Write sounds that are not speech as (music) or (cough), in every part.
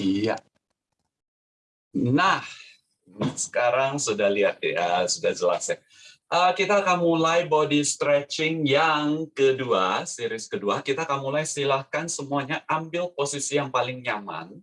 Iya. Nah, sekarang sudah lihat ya, sudah jelas ya. Uh, kita akan mulai body stretching yang kedua, series kedua. Kita akan mulai silahkan semuanya ambil posisi yang paling nyaman.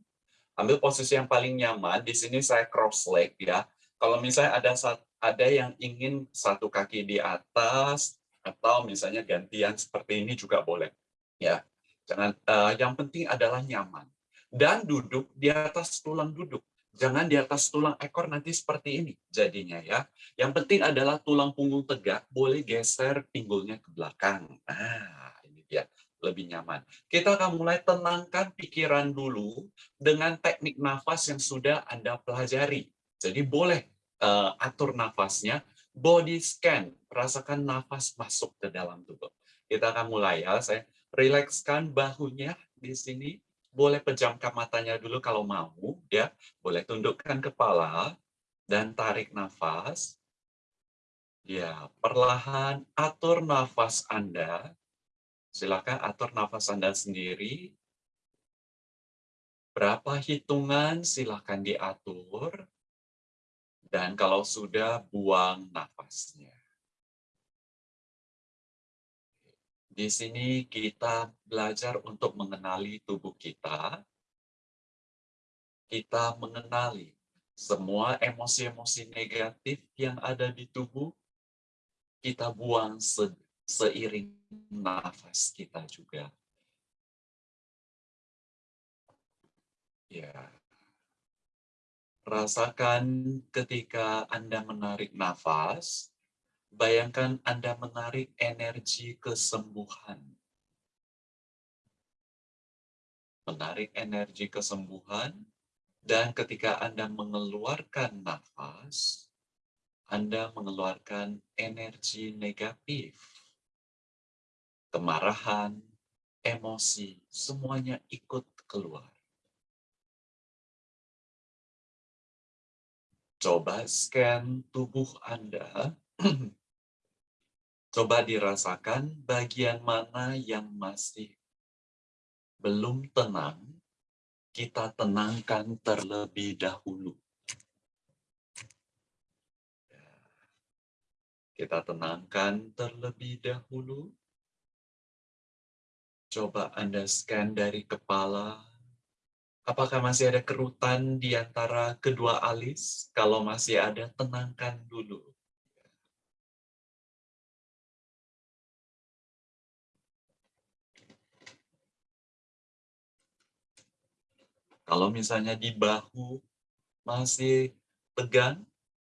Ambil posisi yang paling nyaman. Di sini saya cross leg ya. Kalau misalnya ada ada yang ingin satu kaki di atas atau misalnya gantian seperti ini juga boleh. Ya, jangan. Uh, yang penting adalah nyaman dan duduk di atas tulang duduk. Jangan di atas tulang ekor nanti seperti ini jadinya ya. Yang penting adalah tulang punggung tegak, boleh geser pinggulnya ke belakang. Nah, ini dia lebih nyaman. Kita akan mulai tenangkan pikiran dulu dengan teknik nafas yang sudah Anda pelajari. Jadi boleh uh, atur nafasnya, body scan, rasakan nafas masuk ke dalam tubuh. Kita akan mulai ya, saya rilekskan bahunya di sini, boleh pejamkan matanya dulu kalau mau, ya. Boleh tundukkan kepala dan tarik nafas. Ya, perlahan atur nafas Anda. Silakan atur nafas Anda sendiri. Berapa hitungan silakan diatur. Dan kalau sudah buang nafasnya. Di sini kita belajar untuk mengenali tubuh kita. Kita mengenali semua emosi-emosi negatif yang ada di tubuh. Kita buang se seiring nafas kita juga. Ya. Rasakan ketika Anda menarik nafas, Bayangkan Anda menarik energi kesembuhan. Menarik energi kesembuhan, dan ketika Anda mengeluarkan nafas, Anda mengeluarkan energi negatif. Kemarahan, emosi, semuanya ikut keluar. Coba scan tubuh Anda (clears throat) Coba dirasakan bagian mana yang masih belum tenang, kita tenangkan terlebih dahulu. Kita tenangkan terlebih dahulu. Coba Anda scan dari kepala. Apakah masih ada kerutan di antara kedua alis? Kalau masih ada, tenangkan dulu. Kalau misalnya di bahu masih tegang,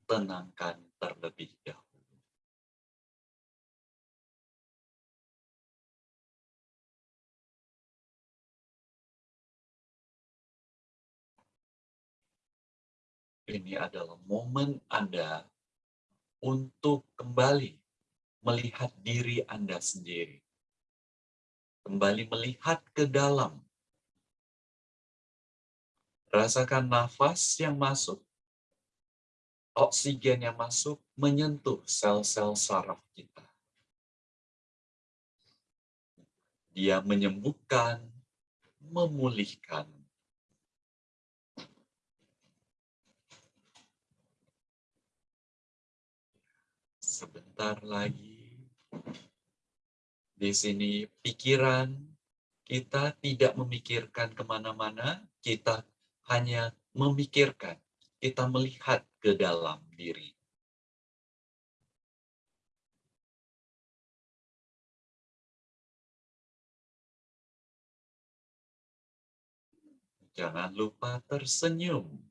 tenangkan terlebih dahulu. Ini adalah momen Anda untuk kembali melihat diri Anda sendiri. Kembali melihat ke dalam Rasakan nafas yang masuk, oksigen yang masuk menyentuh sel-sel saraf kita. Dia menyembuhkan, memulihkan. Sebentar lagi, di sini pikiran kita tidak memikirkan ke mana-mana, kita hanya memikirkan, kita melihat ke dalam diri. Jangan lupa tersenyum.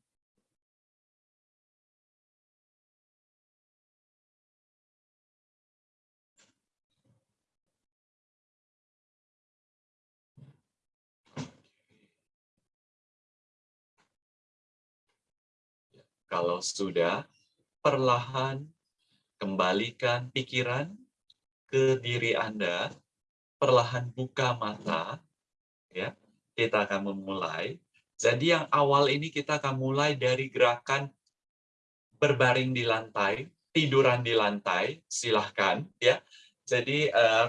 Kalau sudah, perlahan kembalikan pikiran ke diri Anda, perlahan buka mata, ya. Kita akan memulai. Jadi yang awal ini kita akan mulai dari gerakan berbaring di lantai, tiduran di lantai, silahkan ya. Jadi uh,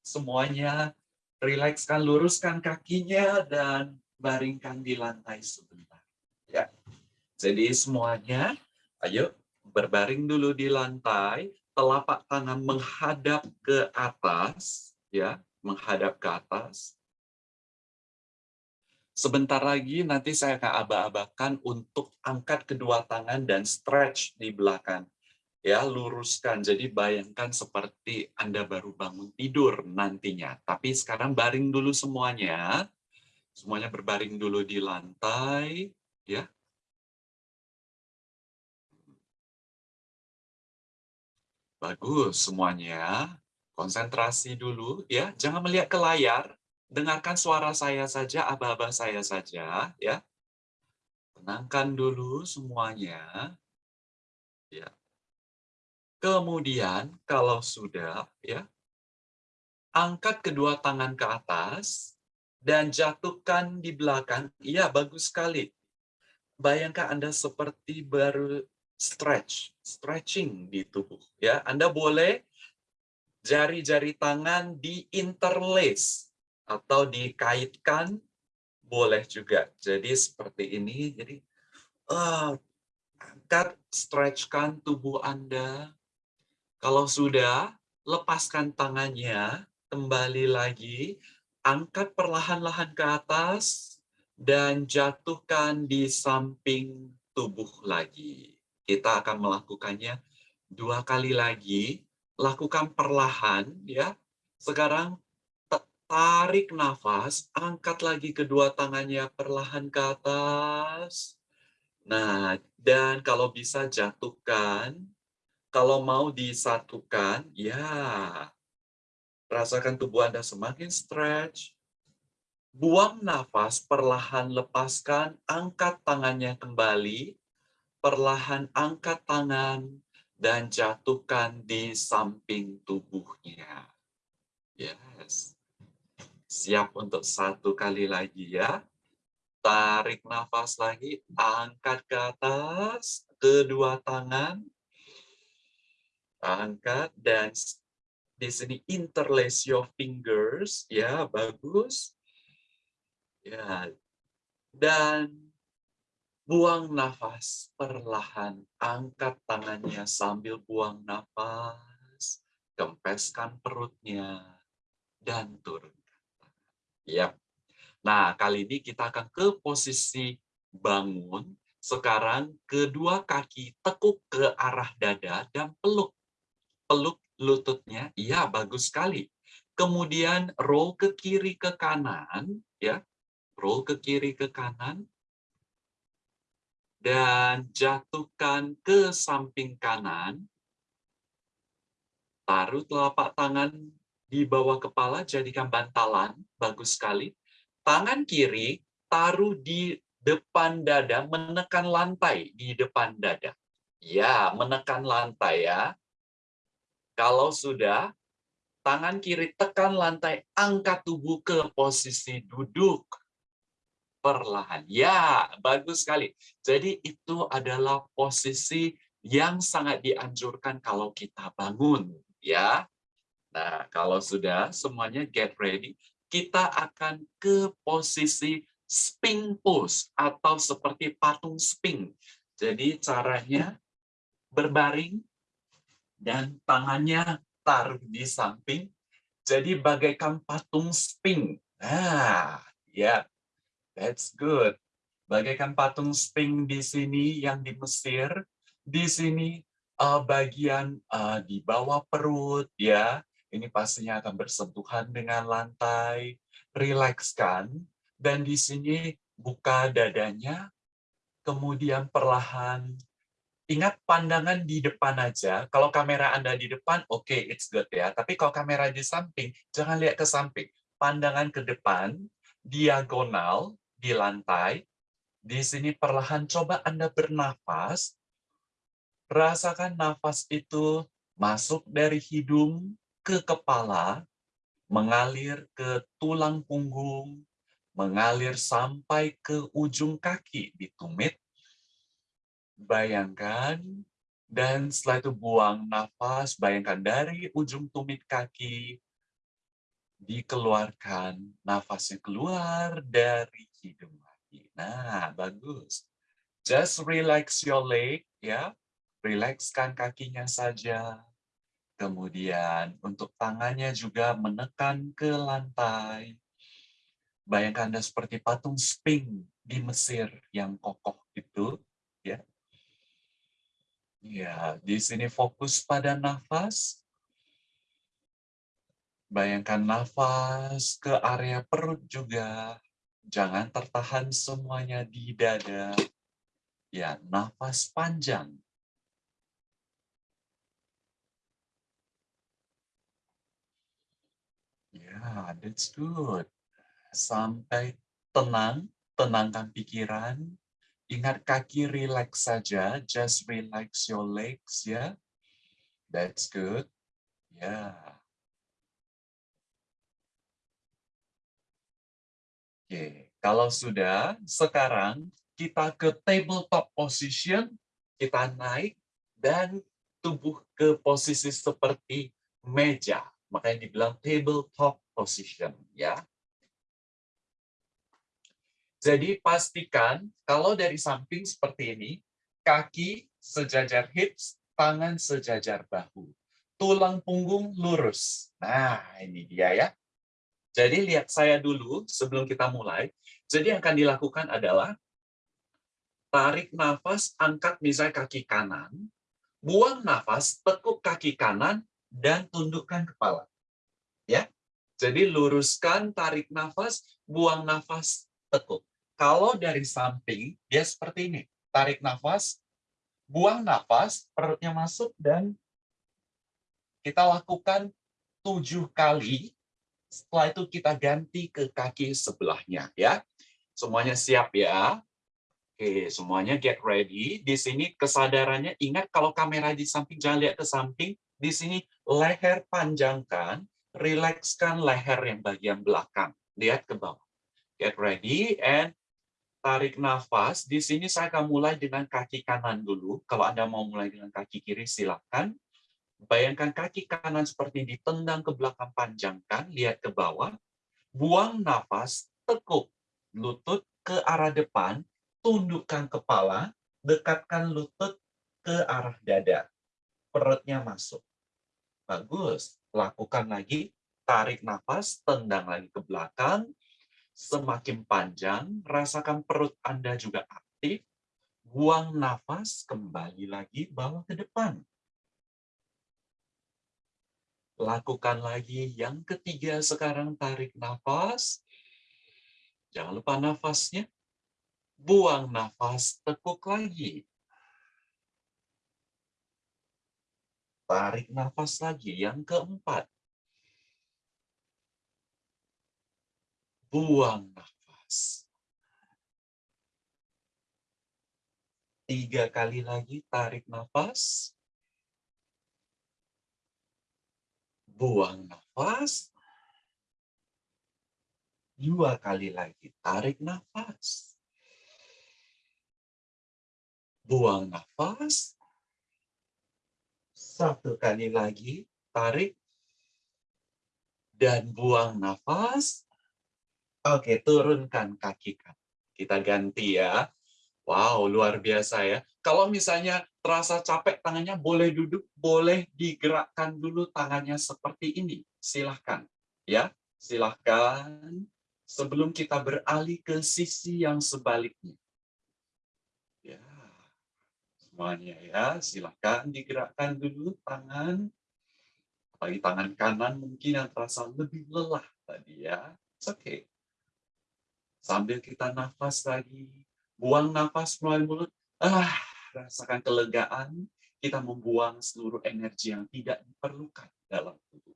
semuanya rilekskan, luruskan kakinya dan baringkan di lantai sebentar. Ya. Jadi semuanya, ayo berbaring dulu di lantai, telapak tangan menghadap ke atas, ya, menghadap ke atas. Sebentar lagi nanti saya akan aba-abakan untuk angkat kedua tangan dan stretch di belakang. Ya, luruskan. Jadi bayangkan seperti Anda baru bangun tidur nantinya. Tapi sekarang baring dulu semuanya. Semuanya berbaring dulu di lantai, ya. Bagus semuanya. Konsentrasi dulu ya. Jangan melihat ke layar. Dengarkan suara saya saja, aba-aba saya saja ya. Tenangkan dulu semuanya. Ya. Kemudian kalau sudah ya angkat kedua tangan ke atas dan jatuhkan di belakang. Iya, bagus sekali. Bayangkan Anda seperti baru stretch, stretching di tubuh. Ya, Anda boleh jari-jari tangan di interlace atau dikaitkan boleh juga. Jadi seperti ini. Jadi uh, angkat, stretchkan tubuh Anda. Kalau sudah, lepaskan tangannya, kembali lagi angkat perlahan-lahan ke atas, dan jatuhkan di samping tubuh lagi. Kita akan melakukannya dua kali lagi. Lakukan perlahan, ya. Sekarang tarik nafas, angkat lagi kedua tangannya perlahan ke atas. Nah, dan kalau bisa jatuhkan. Kalau mau disatukan, ya Rasakan tubuh Anda semakin stretch. Buang nafas, perlahan lepaskan, angkat tangannya kembali. Perlahan angkat tangan dan jatuhkan di samping tubuhnya. Yes. Siap untuk satu kali lagi ya. Tarik nafas lagi, angkat ke atas, kedua tangan. Angkat dan di sini interlace your fingers, ya bagus. Ya, dan buang nafas perlahan, angkat tangannya sambil buang nafas, kempeskan perutnya, dan turunkan. Ya. Nah, kali ini kita akan ke posisi bangun. Sekarang kedua kaki tekuk ke arah dada dan peluk. Peluk lututnya, iya bagus sekali. Kemudian roll ke kiri ke kanan, ya, roll ke kiri ke kanan, dan jatuhkan ke samping kanan. Taruh telapak tangan di bawah kepala, jadikan bantalan, bagus sekali. Tangan kiri taruh di depan dada, menekan lantai di depan dada. Ya, menekan lantai ya. Kalau sudah, tangan kiri tekan lantai, angkat tubuh ke posisi duduk. Perlahan. Ya, bagus sekali. Jadi itu adalah posisi yang sangat dianjurkan kalau kita bangun. ya. Nah, kalau sudah semuanya get ready, kita akan ke posisi sping pose atau seperti patung sping. Jadi caranya berbaring dan tangannya taruh di samping, jadi bagaikan patung sping. Nah, ya, that's good. Bagaikan patung sping di sini yang di Mesir, di sini uh, bagian uh, di bawah perut, ya, ini pastinya akan bersentuhan dengan lantai, rilekskan, dan di sini buka dadanya, kemudian perlahan ingat pandangan di depan aja. Kalau kamera Anda di depan, oke, okay, it's good ya. Tapi kalau kamera di samping, jangan lihat ke samping. Pandangan ke depan, diagonal, di lantai. Di sini perlahan coba Anda bernafas. Rasakan nafas itu masuk dari hidung ke kepala, mengalir ke tulang punggung, mengalir sampai ke ujung kaki di tumit, bayangkan, dan setelah itu buang nafas, bayangkan dari ujung tumit kaki, dikeluarkan, nafasnya keluar dari hidung lagi. Nah, bagus. Just relax your leg, ya. Rilekskan kakinya saja. Kemudian untuk tangannya juga menekan ke lantai. Bayangkan Anda seperti patung sping di Mesir yang kokoh itu, ya. Ya, di sini fokus pada nafas, Bayangkan nafas ke area perut juga. Jangan tertahan semuanya di dada. Ya, nafas panjang. Ya, that's good. Sampai tenang, tenangkan pikiran. Ingat kaki relax saja, just relax your legs ya. That's good. Ya. Yeah. Oke, kalau sudah, sekarang kita ke tabletop position, kita naik dan tubuh ke posisi seperti meja. Makanya dibilang tabletop position, ya. Jadi pastikan kalau dari samping seperti ini, kaki sejajar hips, tangan sejajar bahu. Tulang punggung lurus. Nah, ini dia ya. Jadi lihat saya dulu sebelum kita mulai. Jadi yang akan dilakukan adalah tarik nafas, angkat misalnya kaki kanan, buang nafas, tekuk kaki kanan, dan tundukkan kepala. Ya, Jadi luruskan, tarik nafas, buang nafas, tekuk. Kalau dari samping, dia seperti ini. Tarik nafas, buang nafas, perutnya masuk, dan kita lakukan tujuh kali setelah itu kita ganti ke kaki sebelahnya ya. Semuanya siap ya. Oke, semuanya get ready. Di sini kesadarannya ingat kalau kamera di samping jangan lihat ke samping. Di sini leher panjangkan, rilekskan leher yang bagian belakang. Lihat ke bawah. Get ready and tarik nafas. Di sini saya akan mulai dengan kaki kanan dulu. Kalau Anda mau mulai dengan kaki kiri silakan. Bayangkan kaki kanan seperti ditendang ke belakang panjangkan, lihat ke bawah, buang nafas, tekuk lutut ke arah depan, tundukkan kepala, dekatkan lutut ke arah dada. Perutnya masuk. Bagus. Lakukan lagi, tarik nafas, tendang lagi ke belakang, semakin panjang, rasakan perut Anda juga aktif, buang nafas, kembali lagi bawa ke depan. Lakukan lagi yang ketiga sekarang tarik nafas. Jangan lupa nafasnya. Buang nafas, tekuk lagi. Tarik nafas lagi yang keempat. Buang nafas. Tiga kali lagi tarik nafas. Buang nafas. Dua kali lagi, tarik nafas. Buang nafas. Satu kali lagi, tarik. Dan buang nafas. Oke, turunkan kaki Kita ganti ya. Wow, luar biasa ya. Kalau misalnya terasa capek tangannya, boleh duduk, boleh digerakkan dulu tangannya seperti ini. Silahkan. ya, Silahkan sebelum kita beralih ke sisi yang sebaliknya. Ya, semuanya ya, silahkan digerakkan dulu tangan. Bagi tangan kanan mungkin yang terasa lebih lelah tadi ya. Oke. Okay. Sambil kita nafas lagi, buang nafas melalui mulut, ah, rasakan kelegaan, kita membuang seluruh energi yang tidak diperlukan dalam tubuh.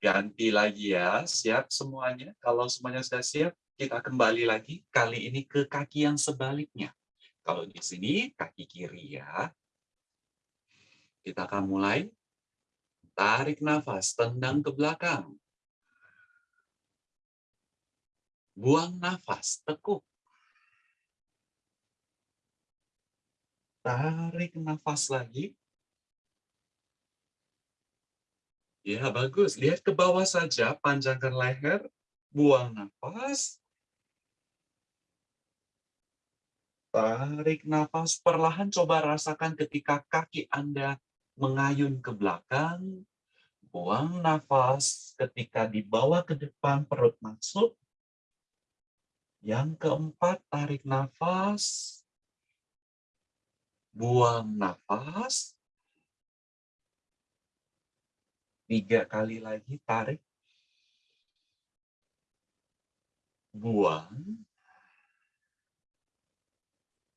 Ganti lagi ya, siap semuanya. Kalau semuanya sudah siap, kita kembali lagi, kali ini ke kaki yang sebaliknya. Kalau di sini, kaki kiri ya. Kita akan mulai. Tarik nafas, tendang ke belakang. Buang nafas, tekuk. Tarik nafas lagi. Ya, bagus. Lihat ke bawah saja, panjangkan leher, buang nafas. Tarik nafas perlahan, coba rasakan ketika kaki Anda mengayun ke belakang. Buang nafas ketika dibawa ke depan, perut masuk. Yang keempat, tarik nafas. Buang nafas. Tiga kali lagi, tarik. Buang.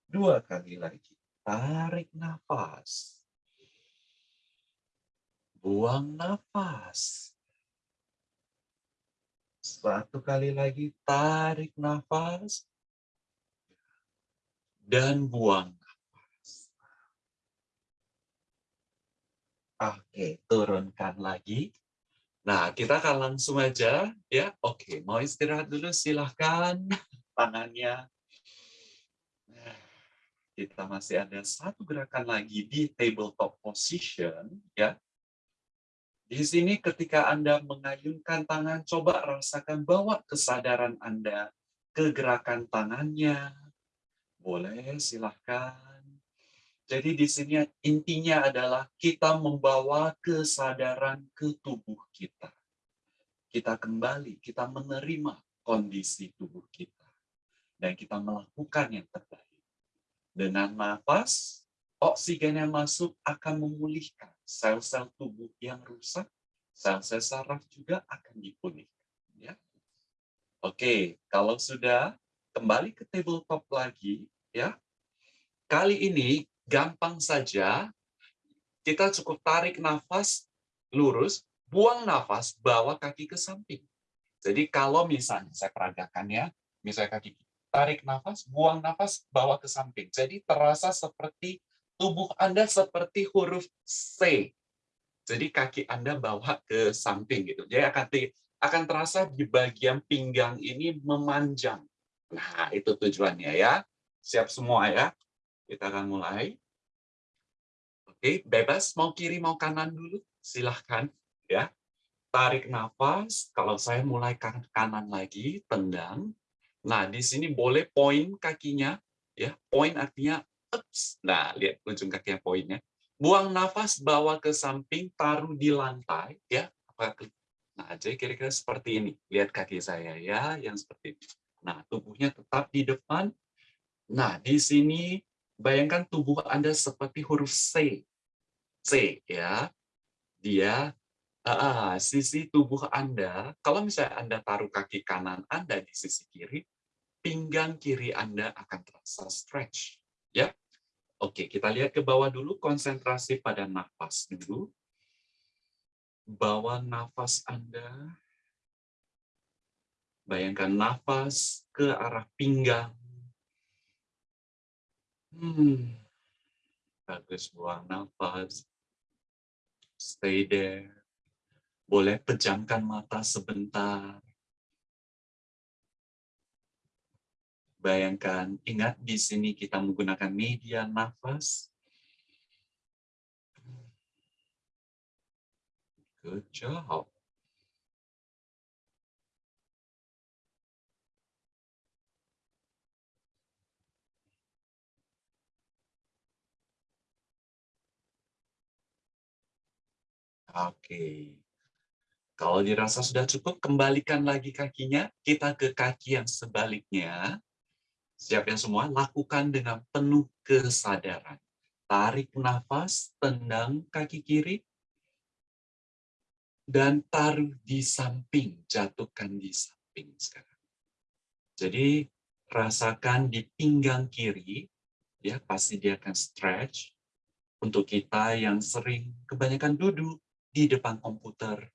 Dua kali lagi, tarik nafas. Buang nafas. Satu kali lagi, tarik nafas. Dan buang nafas. Oke, turunkan lagi. Nah, kita akan langsung aja ya. Oke, mau istirahat dulu silahkan (laughs) tangannya. Nah, kita masih ada satu gerakan lagi di tabletop position ya. Di sini ketika Anda mengayunkan tangan, coba rasakan bawa kesadaran Anda ke gerakan tangannya. Boleh, silahkan. Jadi di sini intinya adalah kita membawa kesadaran ke tubuh kita. Kita kembali, kita menerima kondisi tubuh kita. Dan kita melakukan yang terbaik. Dengan nafas, oksigen yang masuk akan memulihkan sel-sel tubuh yang rusak, sel-sel saraf juga akan dipulihkan. Ya. Oke, kalau sudah kembali ke tabletop lagi, ya. Kali ini gampang saja, kita cukup tarik nafas lurus, buang nafas, bawa kaki ke samping. Jadi kalau misalnya saya peragakan ya, misalnya kaki tarik nafas, buang nafas, bawa ke samping. Jadi terasa seperti tubuh Anda seperti huruf C. Jadi kaki Anda bawa ke samping gitu. Jadi akan akan terasa di bagian pinggang ini memanjang. Nah, itu tujuannya ya. Siap semua ya. Kita akan mulai. Oke, bebas mau kiri mau kanan dulu. Silahkan ya. Tarik nafas. Kalau saya mulai kanan, kanan lagi, tendang. Nah, di sini boleh poin kakinya ya. Poin artinya Ups. Nah, lihat ujung kaki yang poinnya. Buang nafas, bawa ke samping, taruh di lantai. ya. Nah, jadi kira-kira seperti ini. Lihat kaki saya ya, yang seperti ini. Nah, tubuhnya tetap di depan. Nah, di sini bayangkan tubuh Anda seperti huruf C. C, ya. Dia uh, sisi tubuh Anda, kalau misalnya Anda taruh kaki kanan Anda di sisi kiri, pinggang kiri Anda akan terasa stretch. Ya, Oke, kita lihat ke bawah dulu, konsentrasi pada nafas dulu. Bawa nafas Anda. Bayangkan nafas ke arah pinggang. Hmm. Bagus, buang nafas. Stay there. Boleh pejamkan mata sebentar. Bayangkan, ingat di sini kita menggunakan media nafas. Good job. Oke. Kalau dirasa sudah cukup, kembalikan lagi kakinya. Kita ke kaki yang sebaliknya. Siap yang semua, lakukan dengan penuh kesadaran. Tarik nafas, tendang kaki kiri, dan taruh di samping, jatuhkan di samping sekarang. Jadi rasakan di pinggang kiri, ya pasti dia akan stretch. Untuk kita yang sering kebanyakan duduk di depan komputer,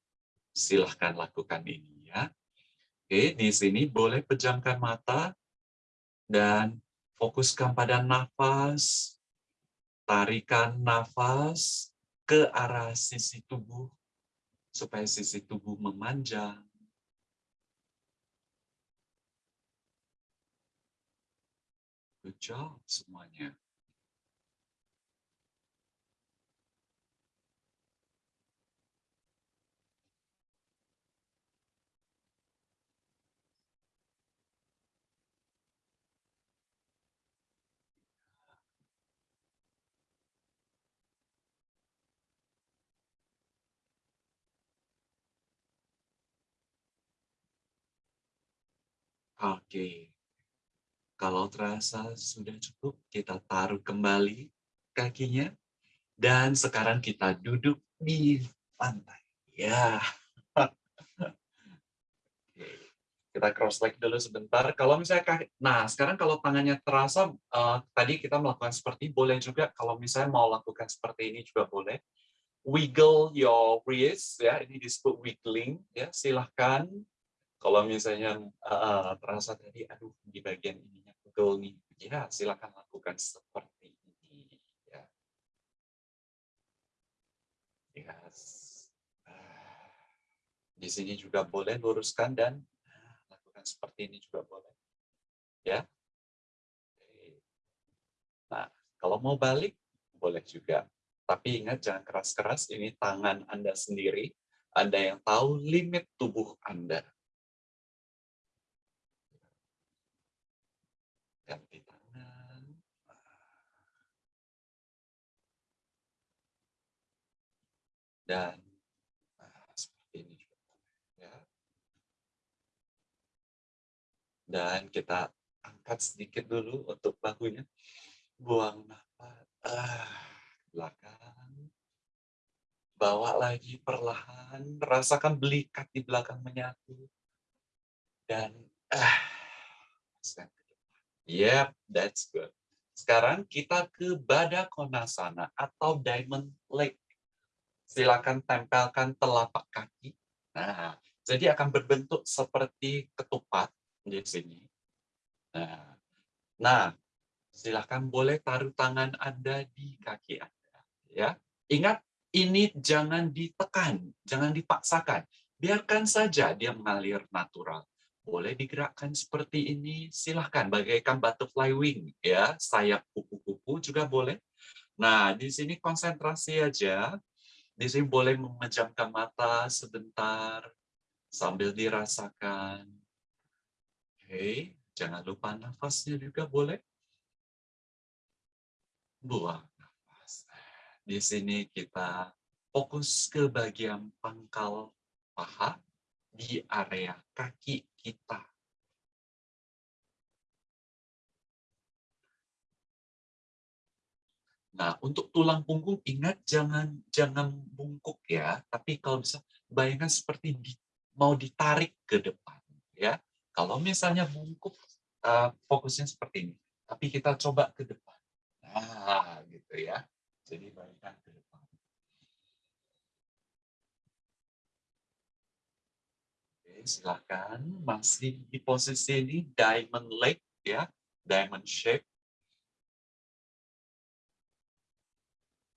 silahkan lakukan ini ya. Oke, di sini boleh pejamkan mata, dan fokuskan pada nafas, tarikan nafas ke arah sisi tubuh, supaya sisi tubuh memanjang. Good job semuanya. Oke. Kalau terasa sudah cukup, kita taruh kembali kakinya. Dan sekarang kita duduk di lantai. Ya. Kita cross leg dulu sebentar. Kalau misalnya kaki, nah sekarang kalau tangannya terasa, uh, tadi kita melakukan seperti, boleh juga kalau misalnya mau lakukan seperti ini juga boleh. Wiggle your wrist, ya ini disebut wiggling, ya silahkan. Kalau misalnya uh, terasa tadi, aduh di bagian ininya pegel nih, ya silahkan lakukan seperti ini. Ya. Yes. Di sini juga boleh luruskan dan seperti ini juga boleh. Ya. Nah, kalau mau balik, boleh juga. Tapi ingat, jangan keras-keras. Ini tangan Anda sendiri. Anda yang tahu limit tubuh Anda. Ganti tangan. Dan Dan kita angkat sedikit dulu untuk bahunya. Buang nafas. Ah, belakang. Bawa lagi perlahan. Rasakan belikat di belakang menyatu. Dan ah, Yep, that's good. Sekarang kita ke Badakonasana atau Diamond Leg. Silakan tempelkan telapak kaki. Nah, jadi akan berbentuk seperti ketupat di sini. Nah, nah, silakan boleh taruh tangan Anda di kaki Anda. Ya, ingat ini jangan ditekan, jangan dipaksakan. Biarkan saja dia mengalir natural. Boleh digerakkan seperti ini, silahkan bagaikan butterfly wing, ya sayap kupu-kupu juga boleh. Nah, di sini konsentrasi aja. Di sini boleh memejamkan mata sebentar sambil dirasakan Oke, jangan lupa nafasnya juga boleh. Buang nafas. Di sini kita fokus ke bagian pangkal paha di area kaki kita. Nah, untuk tulang punggung ingat jangan jangan bungkuk ya, tapi kalau bisa bayangkan seperti di, mau ditarik ke depan ya. Kalau misalnya bungkuk, uh, fokusnya seperti ini. Tapi kita coba ke depan. Nah, gitu ya. Jadi baikkan ke depan. Oke, silakan. Masih di posisi ini, diamond leg, ya. Diamond shape.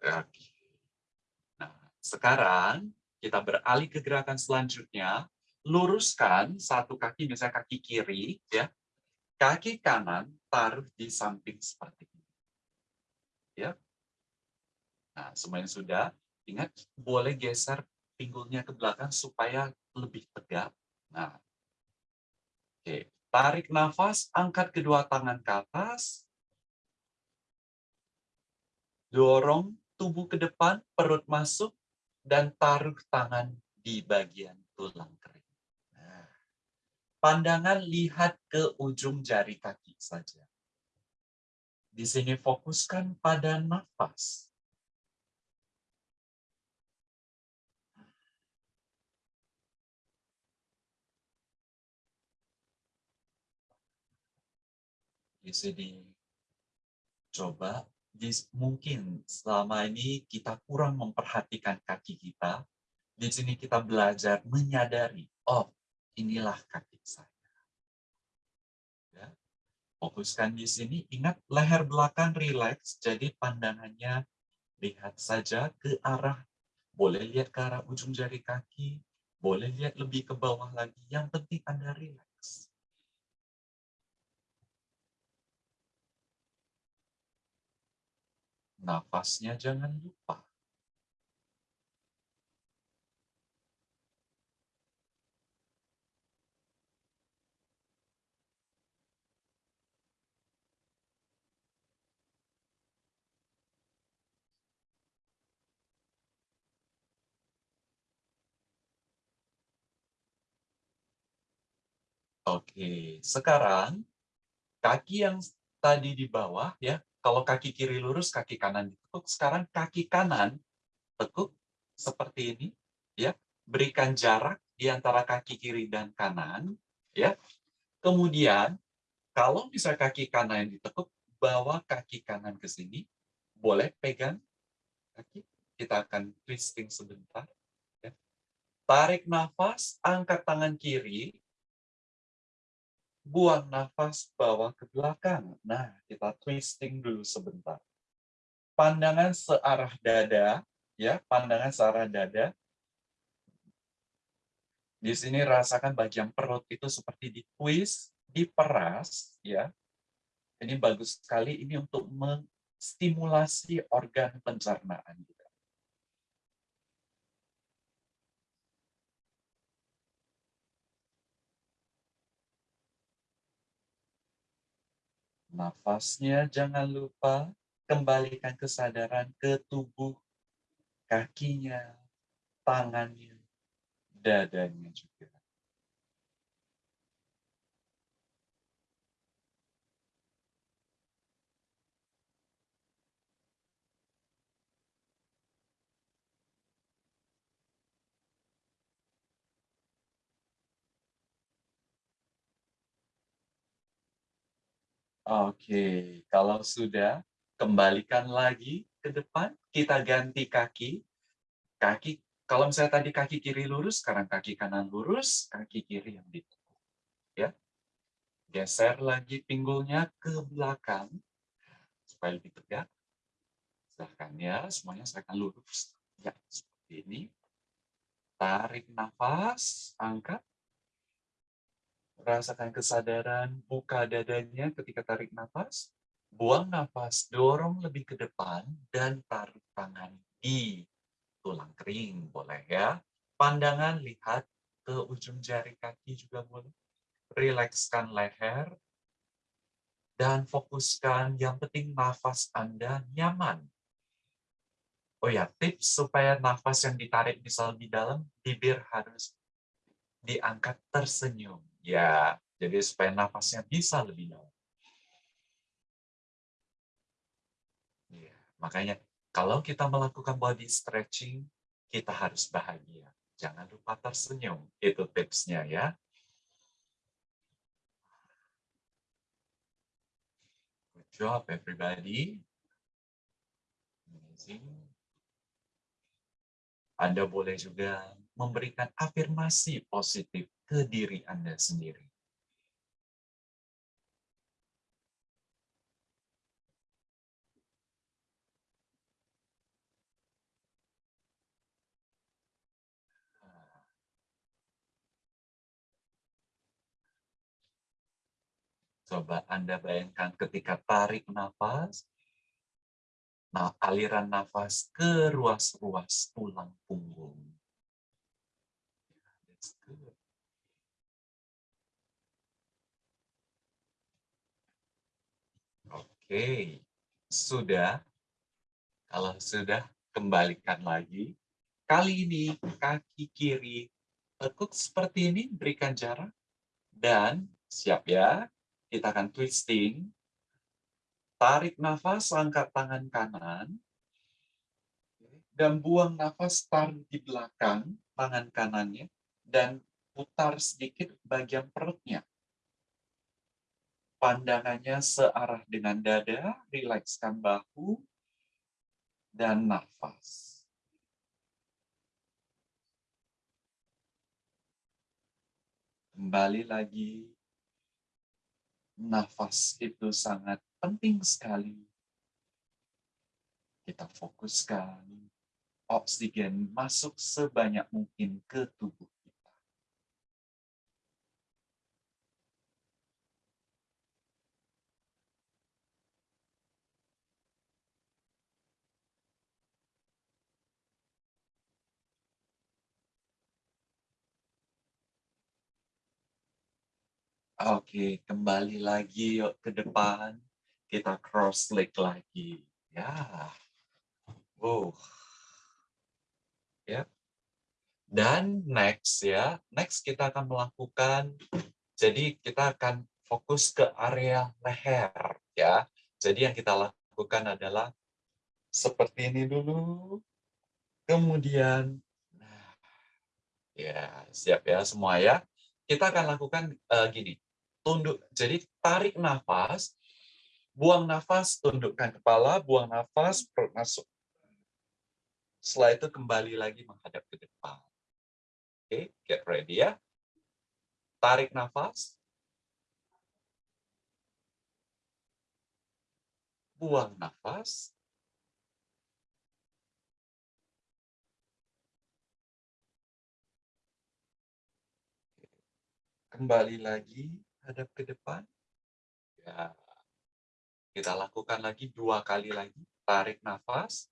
Oke. Nah, sekarang kita beralih ke gerakan selanjutnya, luruskan satu kaki, misalnya kaki kiri, ya, kaki kanan taruh di samping seperti ini. Ya. Nah, semuanya sudah. Ingat, boleh geser pinggulnya ke belakang supaya lebih tegak. Nah, oke. Tarik nafas, angkat kedua tangan ke atas. Dorong tubuh ke depan, perut masuk, dan taruh tangan di bagian tulang kering. Pandangan lihat ke ujung jari kaki saja. Di sini fokuskan pada nafas. Di sini coba mungkin selama ini kita kurang memperhatikan kaki kita. Di sini kita belajar menyadari, oh inilah kaki saya. Ya. Fokuskan di sini, ingat leher belakang rileks, jadi pandangannya lihat saja ke arah, boleh lihat ke arah ujung jari kaki, boleh lihat lebih ke bawah lagi, yang penting Anda rileks. Nafasnya jangan lupa. Oke, sekarang kaki yang tadi di bawah ya kalau kaki kiri lurus, kaki kanan ditekuk. Sekarang kaki kanan tekuk seperti ini ya. Berikan jarak di antara kaki kiri dan kanan ya. Kemudian kalau bisa kaki kanan yang ditekuk, bawa kaki kanan ke sini. Boleh pegang kaki. Kita akan twisting sebentar. Ya. Tarik nafas, angkat tangan kiri, buang nafas bawa ke belakang. Nah, kita twisting dulu sebentar. Pandangan searah dada, ya, pandangan searah dada. Di sini rasakan bagian perut itu seperti ditwist, diperas, ya. Ini bagus sekali ini untuk menstimulasi organ pencernaan kita. Nafasnya jangan lupa kembalikan kesadaran ke tubuh, kakinya, tangannya, dadanya juga. Oke, kalau sudah, kembalikan lagi ke depan, kita ganti kaki. Kaki, kalau misalnya tadi kaki kiri lurus, sekarang kaki kanan lurus, kaki kiri yang ditekuk. Ya. Geser lagi pinggulnya ke belakang, supaya lebih tegak. Silahkan ya, semuanya saya akan lurus. Ya, seperti ini. Tarik nafas, angkat. Rasakan kesadaran, buka dadanya ketika tarik nafas. Buang nafas, dorong lebih ke depan, dan taruh tangan di tulang kering. Boleh ya. Pandangan lihat ke ujung jari kaki juga boleh. Rilekskan leher. Dan fokuskan, yang penting nafas Anda nyaman. Oh ya, tips supaya nafas yang ditarik misal di dalam, bibir harus diangkat tersenyum. Ya, jadi supaya nafasnya bisa lebih dalam. Ya, makanya kalau kita melakukan body stretching, kita harus bahagia. Jangan lupa tersenyum. Itu tipsnya ya. Good job everybody. Amazing. Anda boleh juga memberikan afirmasi positif ke diri Anda sendiri. Coba Anda bayangkan ketika tarik nafas, nah aliran nafas ke ruas-ruas tulang punggung. Oke, sudah. Kalau sudah, kembalikan lagi. Kali ini kaki kiri tekuk seperti ini, berikan jarak. Dan siap ya, kita akan twisting. Tarik nafas, angkat tangan kanan. Dan buang nafas, taruh di belakang tangan kanannya. Dan putar sedikit bagian perutnya pandangannya searah dengan dada, rilekskan bahu, dan nafas. Kembali lagi, nafas itu sangat penting sekali. Kita fokuskan oksigen masuk sebanyak mungkin ke tubuh Oke, kembali lagi yuk ke depan. Kita cross leg lagi. Ya. Wow. Ya. Dan next ya, next kita akan melakukan Jadi kita akan fokus ke area leher ya. Jadi yang kita lakukan adalah seperti ini dulu. Kemudian nah, ya, siap ya semua ya. Kita akan lakukan uh, gini. Tunduk. Jadi tarik nafas, buang nafas, tundukkan kepala, buang nafas, perut masuk. Setelah itu kembali lagi menghadap ke depan. Oke, okay, get ready ya. Tarik nafas. Buang nafas. Kembali lagi, hadap ke depan. Ya. Kita lakukan lagi dua kali lagi. Tarik nafas.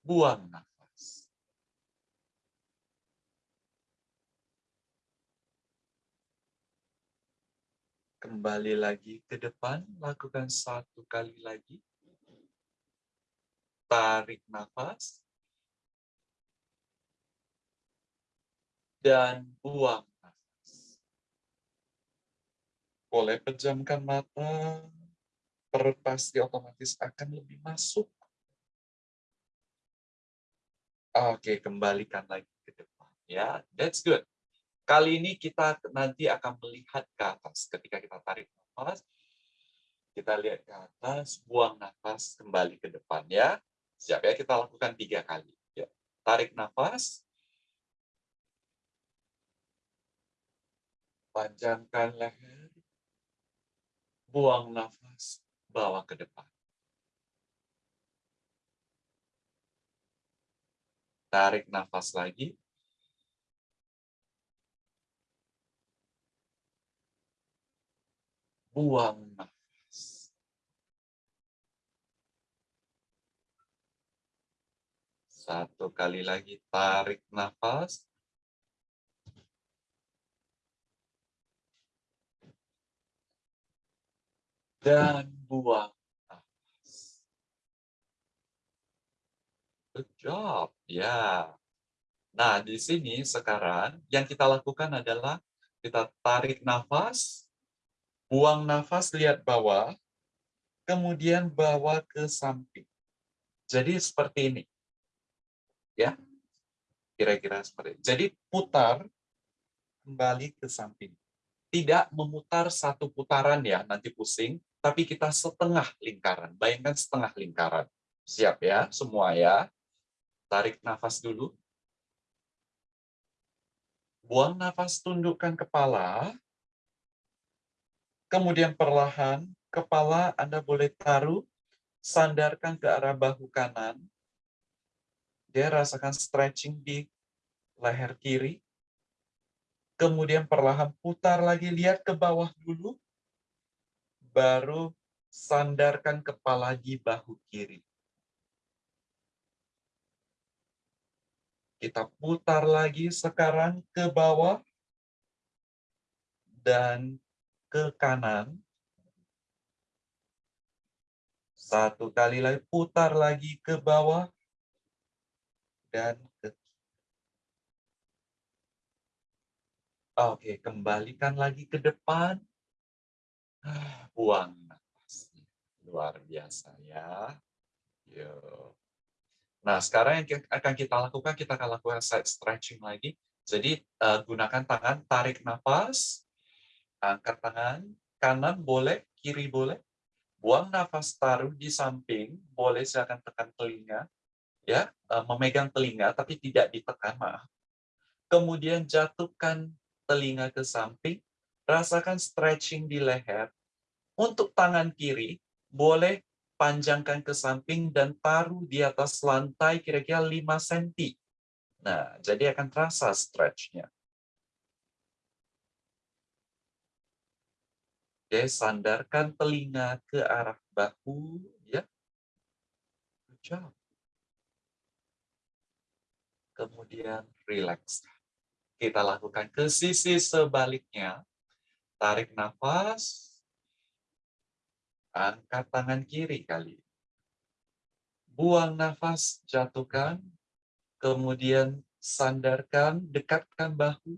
Buang nafas. Kembali lagi ke depan, lakukan satu kali lagi. Tarik nafas. Dan buang nafas. Boleh pejamkan mata, perut pasti otomatis akan lebih masuk. Oke, kembalikan lagi ke depan. Ya, that's good. Kali ini kita nanti akan melihat ke atas. Ketika kita tarik nafas, kita lihat ke atas, buang nafas, kembali ke depan. ya. Siap ya, kita lakukan tiga kali. Ya. Tarik nafas. Panjangkan leher. Buang nafas, bawa ke depan. Tarik nafas lagi. buang nafas. Satu kali lagi tarik nafas. Dan buang nafas. Good job. Ya. Nah, di sini sekarang yang kita lakukan adalah kita tarik nafas, Buang nafas, lihat bawah, kemudian bawa ke samping. Jadi seperti ini. Ya. Kira-kira seperti ini. Jadi putar kembali ke samping. Tidak memutar satu putaran ya, nanti pusing, tapi kita setengah lingkaran. Bayangkan setengah lingkaran. Siap ya, semua ya. Tarik nafas dulu. Buang nafas, tundukkan kepala. Kemudian perlahan, kepala Anda boleh taruh, sandarkan ke arah bahu kanan. Dia rasakan stretching di leher kiri. Kemudian perlahan putar lagi, lihat ke bawah dulu. Baru sandarkan kepala di bahu kiri. Kita putar lagi sekarang ke bawah. Dan ke kanan. Satu kali lagi, putar lagi ke bawah. Dan ke Oke, kembalikan lagi ke depan. Buang nafasnya. Luar biasa ya. Yo. Nah, sekarang yang akan kita lakukan, kita akan lakukan side stretching lagi. Jadi, uh, gunakan tangan, tarik nafas, Angkat tangan, kanan boleh, kiri boleh. Buang nafas taruh di samping, boleh silakan tekan telinga. ya eh, Memegang telinga, tapi tidak ditekan, maaf. Kemudian jatuhkan telinga ke samping, rasakan stretching di leher. Untuk tangan kiri, boleh panjangkan ke samping dan taruh di atas lantai kira-kira 5 cm. Nah, jadi akan terasa stretchnya. Oke, sandarkan telinga ke arah bahu, ya. Good Kemudian relax. Kita lakukan ke sisi sebaliknya. Tarik nafas. Angkat tangan kiri kali. Buang nafas, jatuhkan. Kemudian Sandarkan, dekatkan bahu.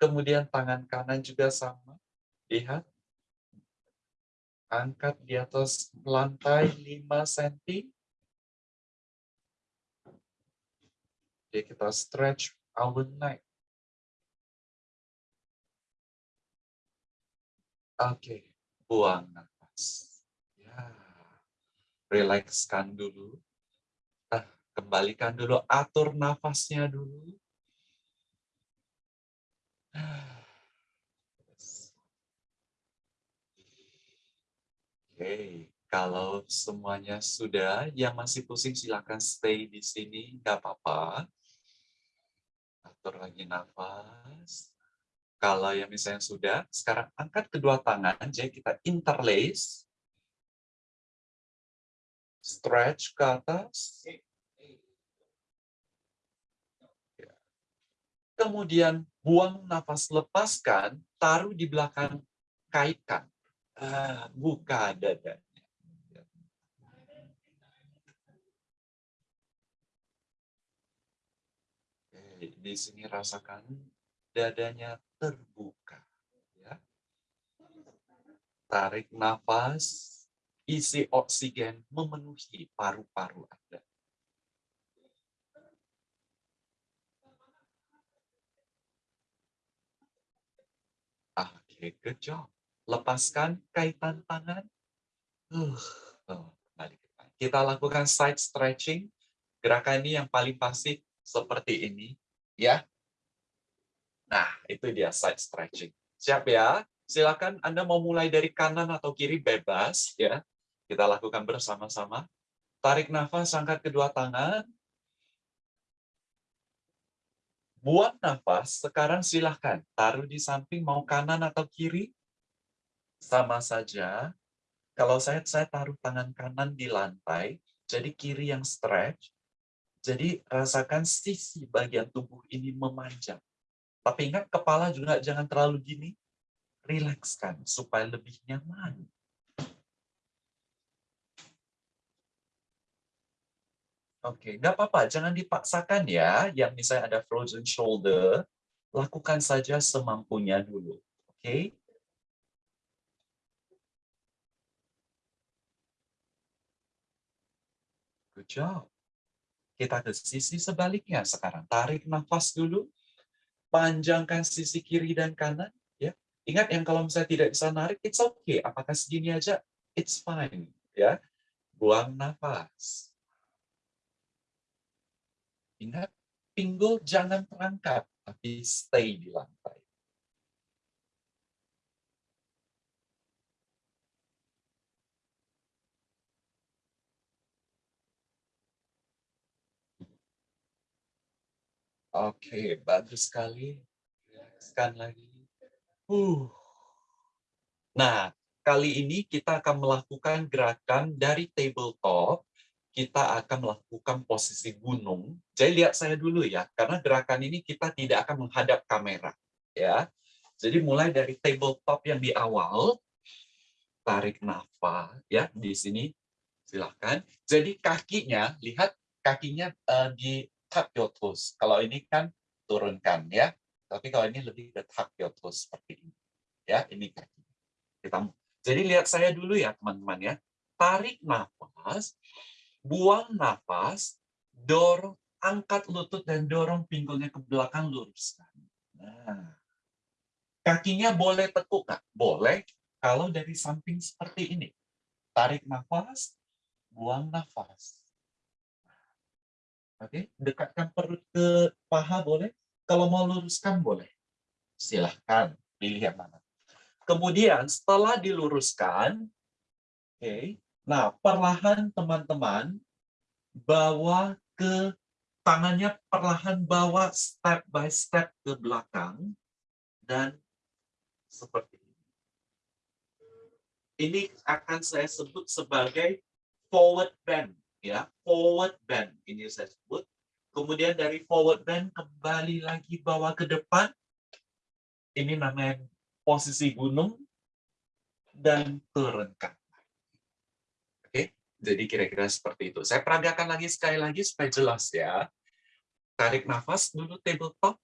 Kemudian tangan kanan juga sama. Lihat. Angkat di atas lantai 5 cm. Jadi kita stretch our neck. Oke, buang nafas. Ya. Relakskan dulu. Nah, kembalikan dulu, atur nafasnya dulu. Oke, kalau semuanya sudah, yang masih pusing silakan stay di sini, nggak apa-apa. Atur lagi nafas. Kalau yang misalnya sudah, sekarang angkat kedua tangan, jadi kita interlace. Stretch ke atas. Kemudian buang nafas, lepaskan, taruh di belakang, kaitkan. Ah, buka. Oke, di sini rasakan dadanya terbuka. Ya. Tarik nafas, isi oksigen memenuhi paru-paru Anda. Oke, good job lepaskan kaitan tangan. Uh, oh, balik. Kita lakukan side stretching. Gerakan ini yang paling pasti seperti ini, ya. Nah, itu dia side stretching. Siap ya? Silakan Anda mau mulai dari kanan atau kiri bebas, ya. Kita lakukan bersama-sama. Tarik nafas, angkat kedua tangan. Buang nafas, sekarang silahkan. Taruh di samping, mau kanan atau kiri sama saja. Kalau saya saya taruh tangan kanan di lantai, jadi kiri yang stretch, jadi rasakan sisi bagian tubuh ini memanjang. Tapi ingat kepala juga jangan terlalu gini, rilekskan supaya lebih nyaman. Oke, nggak apa-apa, jangan dipaksakan ya. Yang misalnya ada frozen shoulder, lakukan saja semampunya dulu. Oke, Good job. Kita ke sisi sebaliknya sekarang. Tarik nafas dulu. Panjangkan sisi kiri dan kanan. Ya, Ingat yang kalau misalnya tidak bisa narik, it's okay. Apakah segini aja? It's fine. ya. Buang nafas. Ingat, pinggul jangan terangkat, tapi stay di lantai. Oke, bagus sekali. Rilekskan lagi. Uh. Nah, kali ini kita akan melakukan gerakan dari tabletop. Kita akan melakukan posisi gunung. Jadi lihat saya dulu ya, karena gerakan ini kita tidak akan menghadap kamera. ya. Jadi mulai dari tabletop yang di awal, tarik nafas ya di sini silahkan. Jadi kakinya, lihat kakinya uh, di toes. Kalau ini kan turunkan ya. Tapi kalau ini lebih ke toes seperti ini. Ya, ini kaki. Kita Jadi lihat saya dulu ya, teman-teman ya. Tarik nafas, buang nafas, dorong, angkat lutut dan dorong pinggulnya ke belakang luruskan. Nah. Kakinya boleh tekuk nggak? Boleh. Kalau dari samping seperti ini. Tarik nafas, buang nafas. Oke, dekatkan perut ke paha boleh. Kalau mau luruskan boleh. Silahkan pilih yang mana. Kemudian setelah diluruskan, oke, okay, nah perlahan teman-teman bawa ke tangannya perlahan bawa step by step ke belakang dan seperti ini. Ini akan saya sebut sebagai forward bend ya forward bend ini saya sebut kemudian dari forward bend kembali lagi bawa ke depan ini namanya posisi gunung dan turunkan oke jadi kira-kira seperti itu saya peragakan lagi sekali lagi supaya jelas ya Tarik nafas dulu tabletop.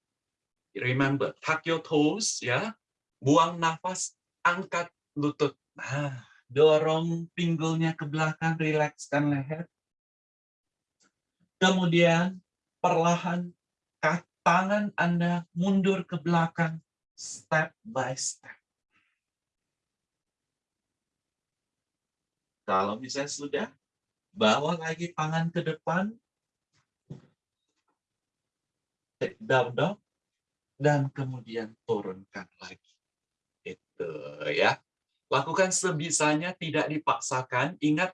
Remember, tuck your toes ya. Buang nafas, angkat lutut. Nah, dorong pinggulnya ke belakang, rilekskan leher. Kemudian perlahan tangan Anda mundur ke belakang step by step. Kalau misalnya sudah, bawa lagi tangan ke depan, take down dog, dan kemudian turunkan lagi. Itu ya. Lakukan sebisanya, tidak dipaksakan. Ingat,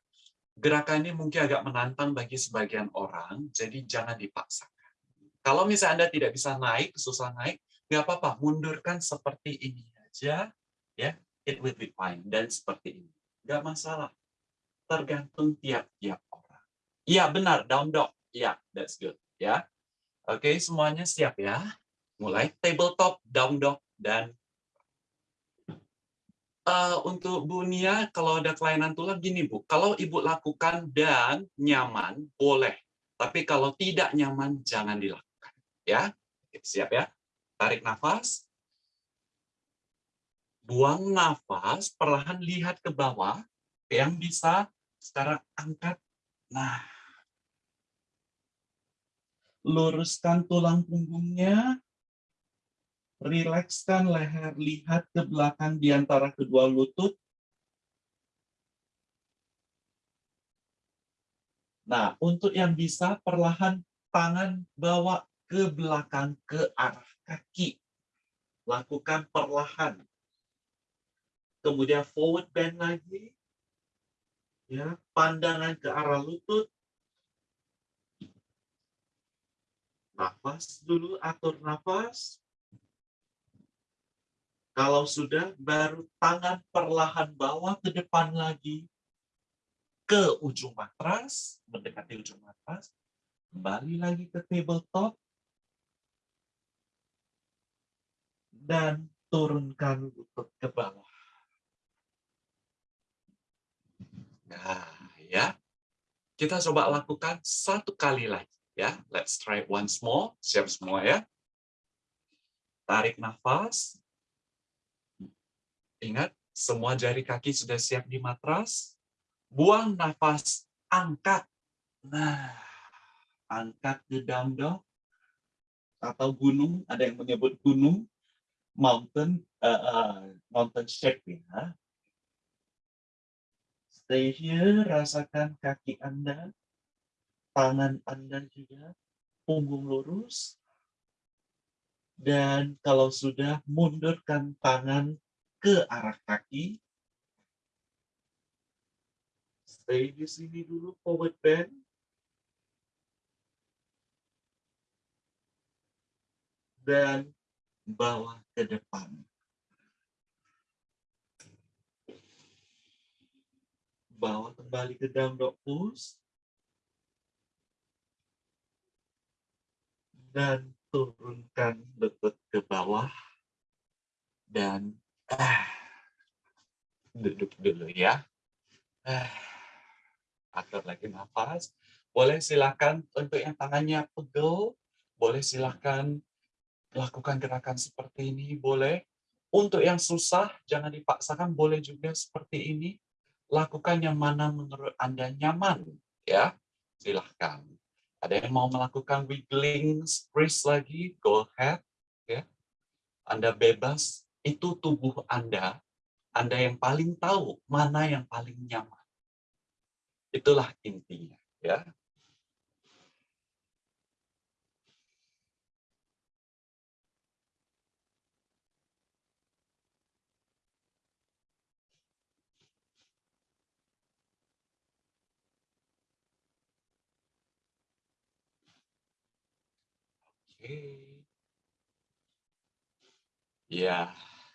gerakannya mungkin agak menantang bagi sebagian orang, jadi jangan dipaksakan. Kalau misalnya Anda tidak bisa naik, susah naik, nggak apa-apa, mundurkan seperti ini aja, ya, it will be fine. Dan seperti ini, nggak masalah. Tergantung tiap-tiap orang. Iya benar, down dog. Ya, that's good. Ya, oke, semuanya siap ya. Mulai tabletop, down dog, dan Uh, untuk Bu Nia, kalau ada kelainan tulang gini Bu, kalau Ibu lakukan dan nyaman, boleh. Tapi kalau tidak nyaman, jangan dilakukan. Ya, siap ya. Tarik nafas. Buang nafas, perlahan lihat ke bawah. Yang bisa sekarang angkat. Nah, luruskan tulang punggungnya. Rilekskan leher, lihat ke belakang di antara kedua lutut. Nah, untuk yang bisa perlahan tangan bawa ke belakang ke arah kaki. Lakukan perlahan. Kemudian forward bend lagi. Ya, pandangan ke arah lutut. Nafas dulu, atur nafas. Kalau sudah, baru tangan perlahan bawah ke depan lagi. Ke ujung matras, mendekati ujung matras. Kembali lagi ke tabletop. dan turunkan lutut ke bawah. Nah, ya. Kita coba lakukan satu kali lagi ya. Let's try once more. Siap semua ya. Tarik nafas. Ingat, semua jari kaki sudah siap di matras. Buang nafas, angkat. Nah, angkat ke down dog atau gunung, ada yang menyebut gunung mountain uh, uh, mountain shape ya. Stay here, rasakan kaki Anda, tangan Anda juga, punggung lurus. Dan kalau sudah, mundurkan tangan ke arah kaki. Stay di sini dulu, forward bend. Dan bawa ke depan. Bawa kembali ke down dog pose. Dan turunkan lutut ke bawah. Dan ah, duduk dulu ya. Ah, atur lagi nafas. Boleh silakan untuk yang tangannya pegel, boleh silakan lakukan gerakan seperti ini boleh. Untuk yang susah, jangan dipaksakan, boleh juga seperti ini. Lakukan yang mana menurut Anda nyaman. ya Silahkan. Ada yang mau melakukan wiggling wrist lagi, go ahead. ya Anda bebas, itu tubuh Anda. Anda yang paling tahu mana yang paling nyaman. Itulah intinya. ya Ya,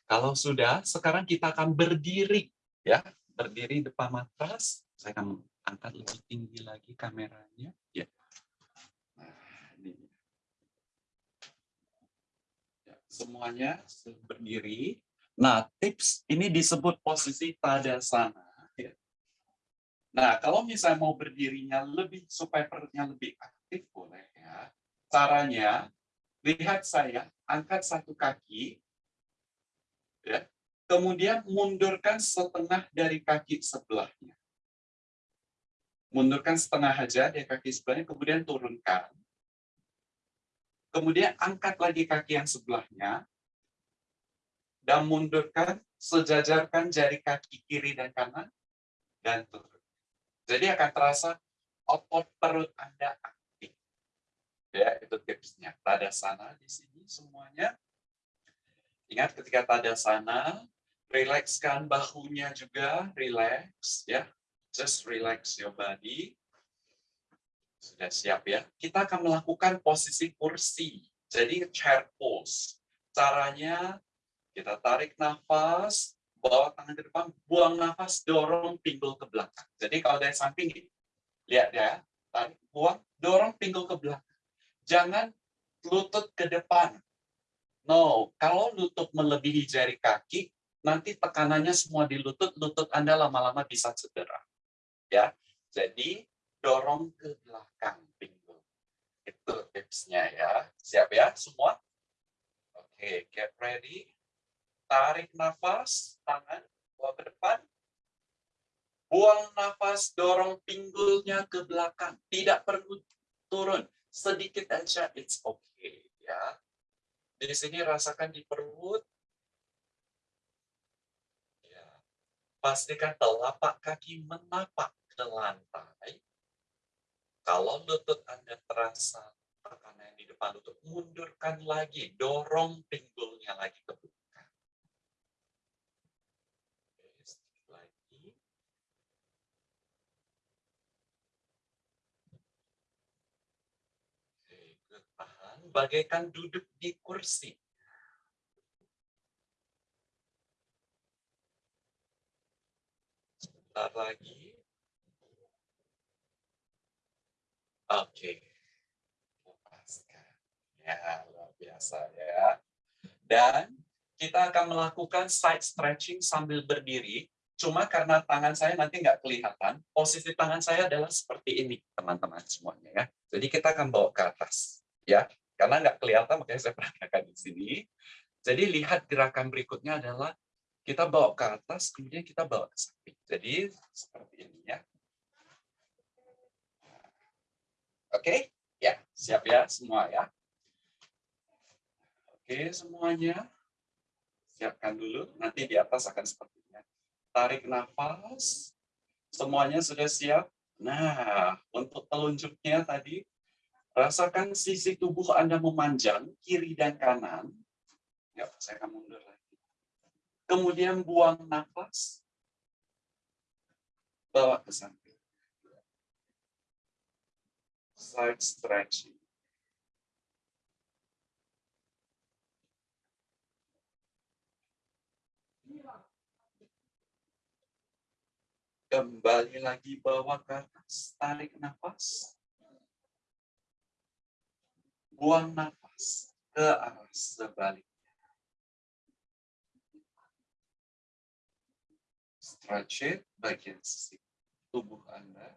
kalau sudah, sekarang kita akan berdiri. ya Berdiri depan matras. Saya akan angkat lebih tinggi lagi kameranya. Ya. Nah. Ya, semuanya berdiri. Nah, tips ini disebut posisi tadasana. Ya. Nah, kalau misalnya mau berdirinya lebih supaya perutnya lebih aktif boleh ya Caranya, lihat saya, angkat satu kaki, ya, kemudian mundurkan setengah dari kaki sebelahnya. Mundurkan setengah aja dari kaki sebelahnya, kemudian turunkan. Kemudian angkat lagi kaki yang sebelahnya, dan mundurkan, sejajarkan jari kaki kiri dan kanan, dan turun. Jadi akan terasa otot perut Anda Ya, itu tipsnya. sana di sini semuanya. Ingat ketika sana rilekskan bahunya juga, relax ya. Just relax your body. Sudah siap ya. Kita akan melakukan posisi kursi. Jadi chair pose. Caranya kita tarik nafas, bawa tangan ke depan, buang nafas, dorong pinggul ke belakang. Jadi kalau dari samping, lihat ya, tarik, buang, dorong pinggul ke belakang jangan lutut ke depan. No, kalau lutut melebihi jari kaki, nanti tekanannya semua di lutut, lutut Anda lama-lama bisa cedera. Ya, jadi dorong ke belakang pinggul. Itu tipsnya ya. Siap ya semua? Oke, get ready. Tarik nafas, tangan bawa ke depan. Buang nafas, dorong pinggulnya ke belakang. Tidak perlu turun sedikit aja it's okay. Di sini rasakan di perut. Ya. Pastikan telapak kaki menapak ke lantai. Kalau lutut Anda terasa tekanan di depan lutut, mundurkan lagi, dorong pinggulnya lagi ke belakang. Bagaikan duduk di kursi. Sebentar lagi. Oke. Lepaskan. Ya, luar biasa ya. Dan kita akan melakukan side stretching sambil berdiri. Cuma karena tangan saya nanti nggak kelihatan, posisi tangan saya adalah seperti ini, teman-teman semuanya ya. Jadi kita akan bawa ke atas, ya. Karena nggak kelihatan, makanya saya perhatikan di sini. Jadi lihat gerakan berikutnya adalah kita bawa ke atas, kemudian kita bawa ke samping. Jadi seperti ini ya. Oke, ya siap ya semua ya. Oke semuanya, siapkan dulu. Nanti di atas akan seperti ini. Tarik nafas, semuanya sudah siap. Nah, untuk telunjuknya tadi Rasakan sisi tubuh Anda memanjang, kiri dan kanan. Ya, saya akan mundur lagi. Kemudian buang nafas. Bawa ke samping. Side stretching. Kembali lagi bawa ke atas, tarik nafas buang nafas ke arah sebaliknya. Stretch it bagian sisi tubuh Anda.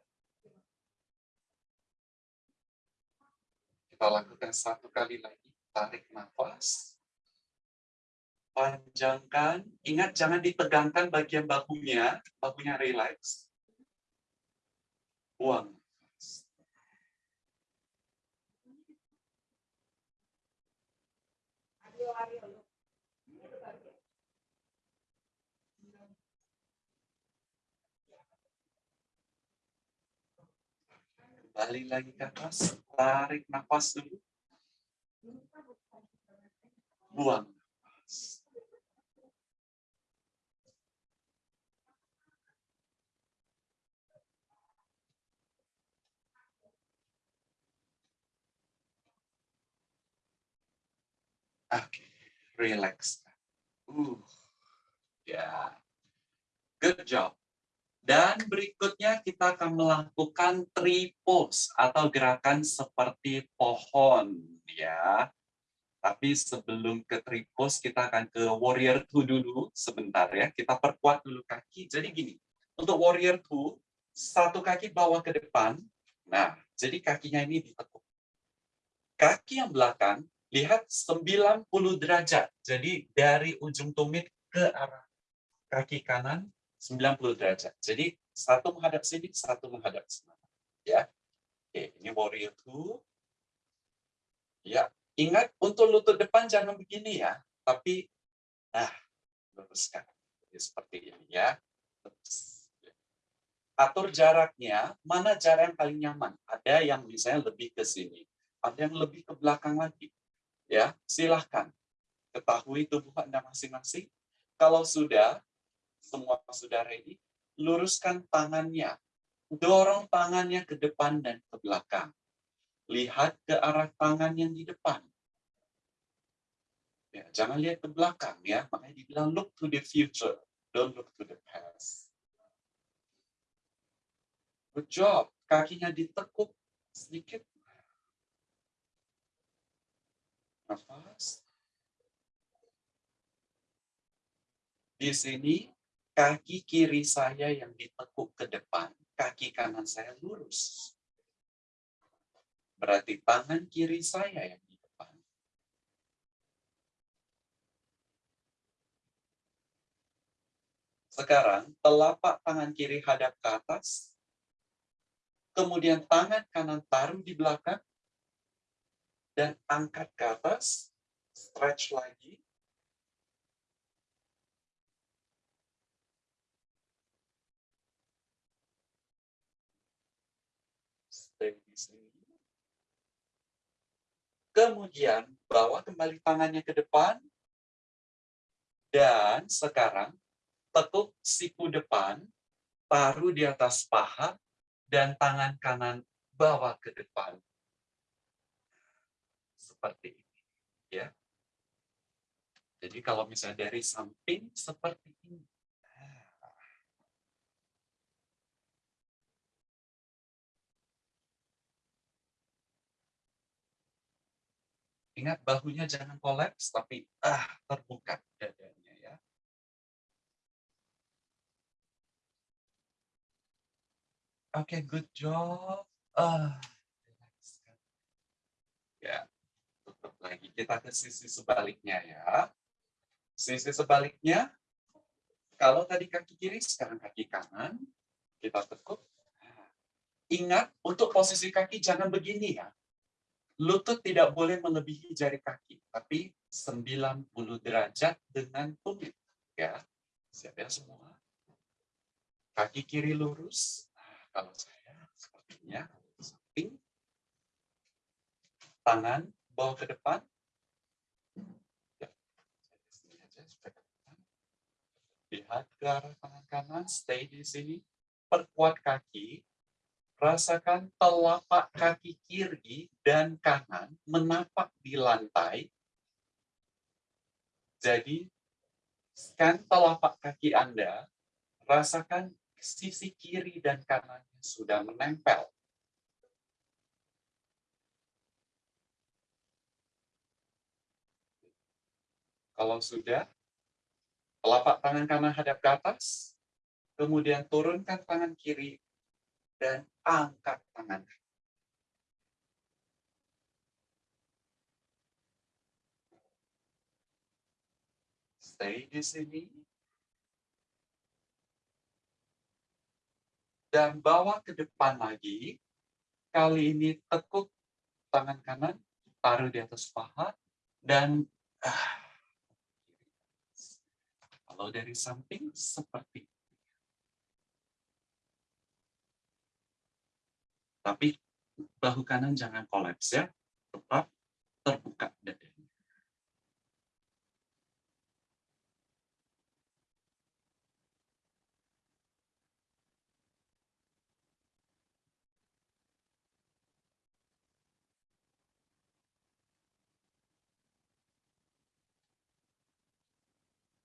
Kita lakukan satu kali lagi. Tarik nafas. Panjangkan. Ingat jangan ditegangkan bagian bahunya. Bahunya relax. Buang Kembali lagi ke atas, tarik nafas dulu. Buang okay. relax. Uh, ya, yeah. good job. Dan berikutnya kita akan melakukan tree pose atau gerakan seperti pohon ya. Tapi sebelum ke tree pose kita akan ke warrior two dulu sebentar ya. Kita perkuat dulu kaki. Jadi gini, untuk warrior two satu kaki bawa ke depan. Nah, jadi kakinya ini ditekuk. Kaki yang belakang, lihat 90 derajat. Jadi dari ujung tumit ke arah kaki kanan 90 derajat. Jadi satu menghadap sini, satu menghadap sana. Ya. Oke, ini warrior two. Ya, ingat untuk lutut depan jangan begini ya, tapi nah luruskan. Jadi seperti ini ya. Atur jaraknya, mana jarak yang paling nyaman? Ada yang misalnya lebih ke sini, ada yang lebih ke belakang lagi. Ya, silahkan ketahui tubuh Anda masing-masing. Kalau sudah, semua sudah ready, luruskan tangannya. Dorong tangannya ke depan dan ke belakang. Lihat ke arah tangan yang di depan. Ya, jangan lihat ke belakang ya, makanya dibilang look to the future, don't look to the past. Good job, kakinya ditekuk sedikit nafas. Di sini, kaki kiri saya yang ditekuk ke depan, kaki kanan saya lurus. Berarti tangan kiri saya yang di depan. Sekarang, telapak tangan kiri hadap ke atas, kemudian tangan kanan taruh di belakang, dan angkat ke atas, stretch lagi. Stay di sini. Kemudian bawa kembali tangannya ke depan. Dan sekarang tekuk siku depan, taruh di atas paha, dan tangan kanan bawa ke depan seperti ini ya jadi kalau misalnya dari samping seperti ini Ingat bahunya jangan kolaps, tapi ah terbuka dadanya ya. Oke, okay, good job. Ah, ya lagi. Kita ke sisi sebaliknya ya. Sisi sebaliknya, kalau tadi kaki kiri, sekarang kaki kanan. Kita tekuk. Ingat, untuk posisi kaki jangan begini ya. Lutut tidak boleh melebihi jari kaki, tapi 90 derajat dengan tumit. Ya, siap ya semua. Kaki kiri lurus. Nah, kalau saya sepertinya samping. Tangan bawa ke depan. Ya. Lihat ke arah tangan kanan, stay di sini. Perkuat kaki. Rasakan telapak kaki kiri dan kanan menapak di lantai. Jadi, scan telapak kaki Anda, rasakan sisi kiri dan kanannya sudah menempel Kalau sudah, telapak tangan kanan hadap ke atas, kemudian turunkan tangan kiri, dan angkat tangan Stay di sini. Dan bawa ke depan lagi. Kali ini tekuk tangan kanan, taruh di atas paha, dan ah, kalau dari samping seperti Tapi bahu kanan jangan kolaps ya, tetap terbuka dadanya.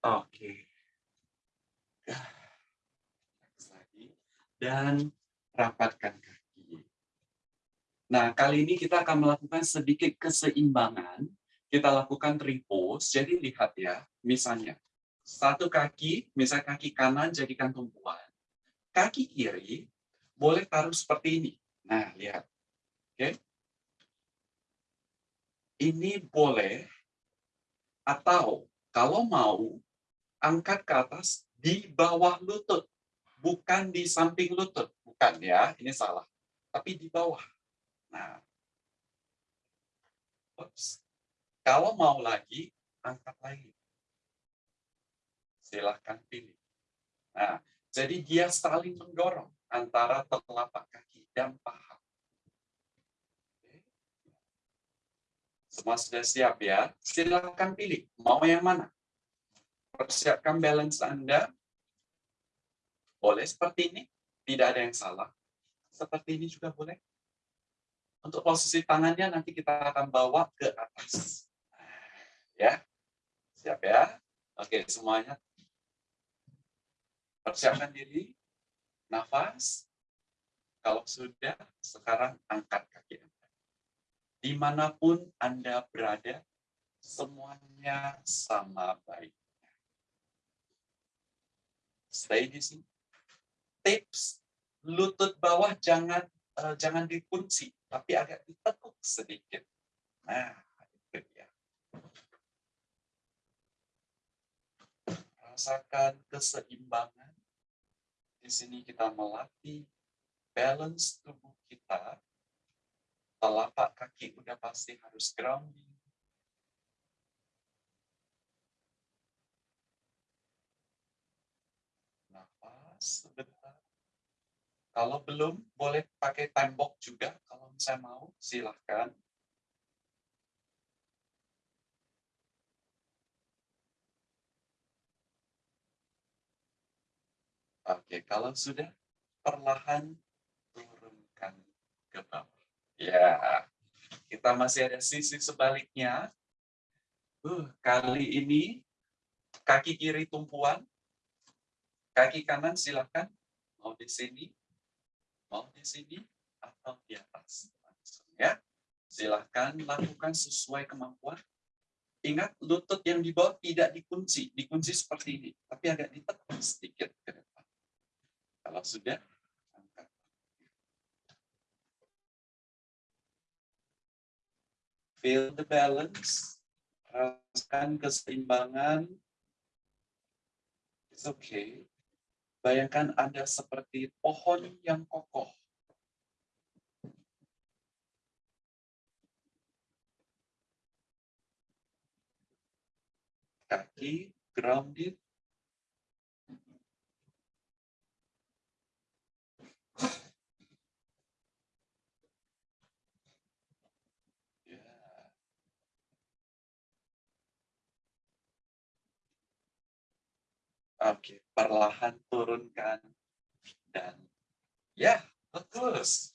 Oke. Lagi. Dan rapatkan kaki. Nah, kali ini kita akan melakukan sedikit keseimbangan. Kita lakukan repose. Jadi lihat ya, misalnya satu kaki, misalnya kaki kanan jadikan tumpuan. Kaki kiri boleh taruh seperti ini. Nah, lihat. Oke. ini boleh atau kalau mau angkat ke atas di bawah lutut, bukan di samping lutut, bukan ya, ini salah, tapi di bawah. Nah, Oops. kalau mau lagi angkat lagi, silahkan pilih. Nah, jadi dia saling mendorong antara telapak kaki dan paha. Semua sudah siap ya? Silakan pilih. Mau yang mana? Persiapkan balance Anda. Boleh seperti ini. Tidak ada yang salah. Seperti ini juga boleh. Untuk posisi tangannya nanti kita akan bawa ke atas. Ya. Siap ya? Oke, semuanya. Persiapkan diri. Nafas. Kalau sudah, sekarang angkat kaki Anda di mana pun Anda berada, semuanya sama baiknya. Stay di sini. Tips, lutut bawah jangan uh, jangan dikunci, tapi agak ditekuk sedikit. Nah, itu dia. Rasakan keseimbangan. Di sini kita melatih balance tubuh kita telapak kaki udah pasti harus grounding. Nafas. Kalau belum, boleh pakai time box juga. Kalau saya mau, silahkan. Oke, kalau sudah, perlahan turunkan ke bawah. Ya, kita masih ada sisi sebaliknya. Uh, kali ini kaki kiri tumpuan, kaki kanan silakan mau di sini, mau di sini atau di atas. Ya, silahkan lakukan sesuai kemampuan. Ingat lutut yang di bawah tidak dikunci, dikunci seperti ini, tapi agak ditekan sedikit ke depan. Kalau sudah, feel the balance, rasakan keseimbangan. It's okay. Bayangkan Anda seperti pohon yang kokoh. Kaki grounded, Oke, perlahan turunkan dan ya bagus.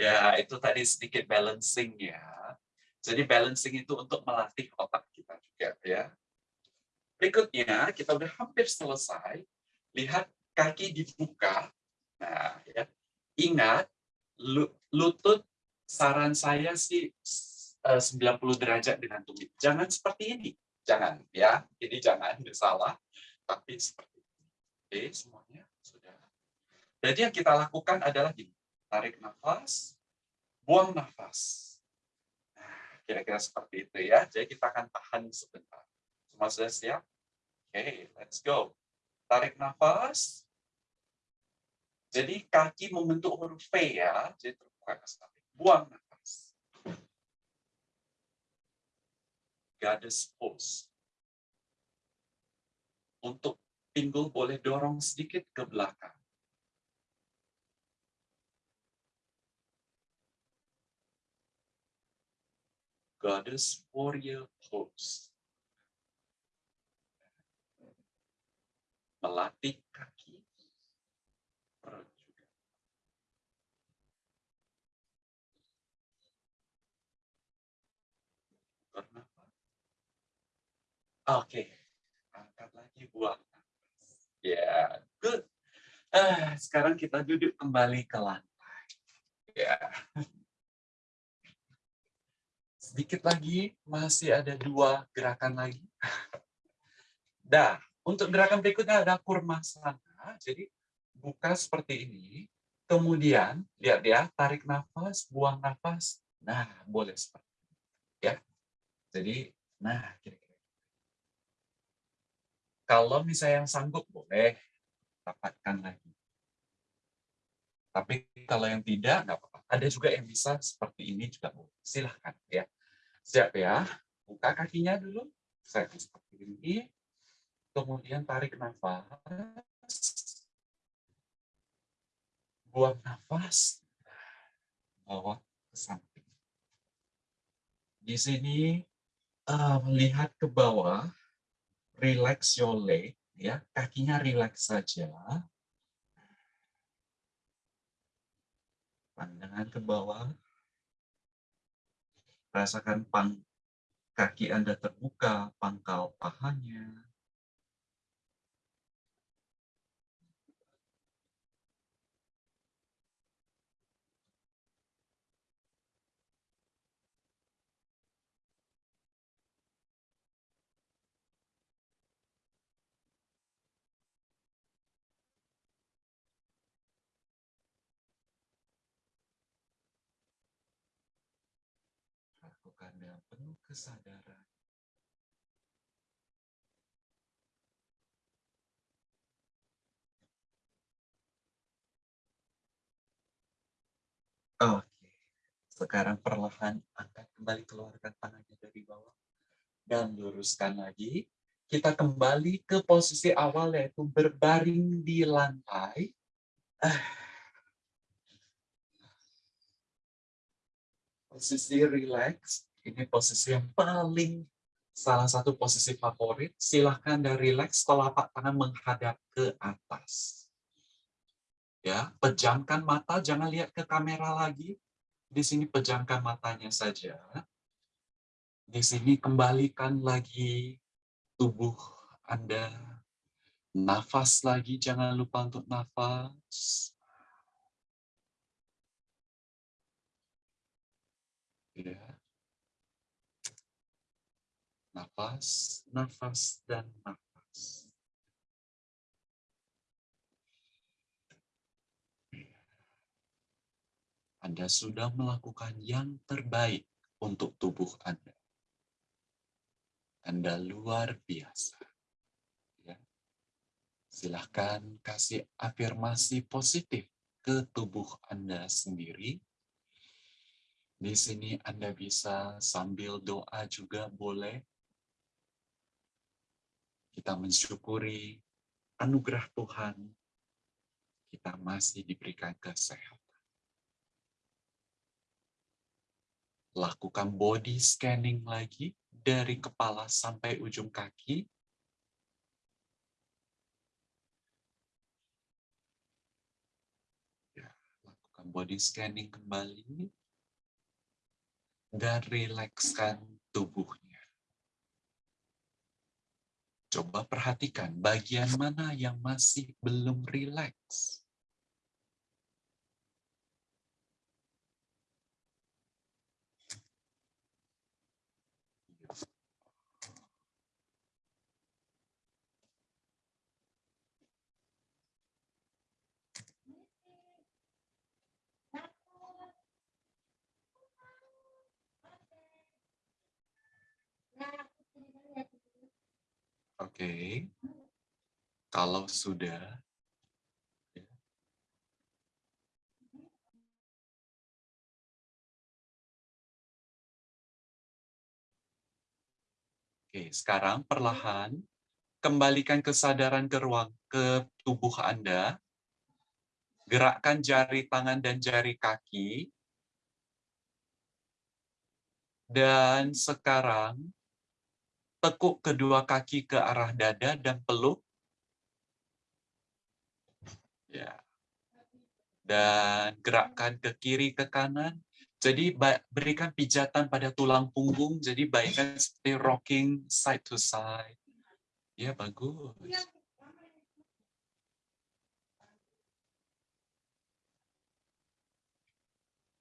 Ya itu tadi sedikit balancing ya. Jadi balancing itu untuk melatih otak kita juga ya. Berikutnya kita udah hampir selesai. Lihat kaki dibuka. Nah ya ingat lutut saran saya sih 90 eh, derajat dengan tumit. Jangan seperti ini. Jangan ya. Ini jangan salah tapi seperti ini. Oke, semuanya sudah. Jadi yang kita lakukan adalah gini. Tarik nafas, buang nafas. Nah, kira-kira seperti itu ya. Jadi kita akan tahan sebentar. Semua sudah siap? Oke, let's go. Tarik nafas. Jadi kaki membentuk huruf V ya. Jadi terbuka ke samping. Buang nafas. Goddess pose untuk pinggul boleh dorong sedikit ke belakang. Goddess Warrior Pose. Melatih kaki. Oke. Okay buang Ya, yeah, good. Ah, sekarang kita duduk kembali ke lantai. Ya. Yeah. Sedikit lagi, masih ada dua gerakan lagi. Dah, untuk gerakan berikutnya ada kurma sana. Jadi, buka seperti ini. Kemudian, lihat ya, tarik nafas, buang nafas. Nah, boleh seperti ini. Ya. Jadi, nah, kira-kira. Kalau misalnya yang sanggup, boleh rapatkan lagi. Tapi kalau yang tidak, nggak apa-apa. Ada juga yang bisa seperti ini juga boleh. Silahkan ya. Siap ya. Buka kakinya dulu. Saya seperti ini. Kemudian tarik nafas. Buang nafas. Bawa ke samping. Di sini uh, melihat ke bawah, relax your leg, ya. Kakinya relax saja. Pandangan ke bawah, rasakan pang kaki Anda terbuka, pangkal pahanya, dengan penuh kesadaran. Oke, sekarang perlahan angkat kembali keluarkan tangannya dari bawah dan luruskan lagi. Kita kembali ke posisi awal yaitu berbaring di lantai. Posisi relax ini posisi yang paling salah satu posisi favorit. Silahkan dari relax telapak tangan menghadap ke atas. Ya, pejamkan mata, jangan lihat ke kamera lagi. Di sini pejamkan matanya saja. Di sini kembalikan lagi tubuh Anda. Nafas lagi, jangan lupa untuk nafas. Ya. Nafas, nafas, dan nafas. Anda sudah melakukan yang terbaik untuk tubuh Anda. Anda luar biasa. Ya. Silahkan kasih afirmasi positif ke tubuh Anda sendiri. Di sini Anda bisa sambil doa juga boleh kita mensyukuri anugerah Tuhan, kita masih diberikan kesehatan. Lakukan body scanning lagi dari kepala sampai ujung kaki. Ya, lakukan body scanning kembali dan rilekskan tubuhnya. Coba perhatikan bagian mana yang masih belum rileks. Oke. Kalau sudah ya. Oke, sekarang perlahan kembalikan kesadaran ke ruang ke tubuh Anda. Gerakkan jari tangan dan jari kaki. Dan sekarang tekuk kedua kaki ke arah dada dan peluk. Ya. Dan gerakkan ke kiri ke kanan. Jadi berikan pijatan pada tulang punggung. Jadi baikkan seperti rocking side to side. Ya bagus.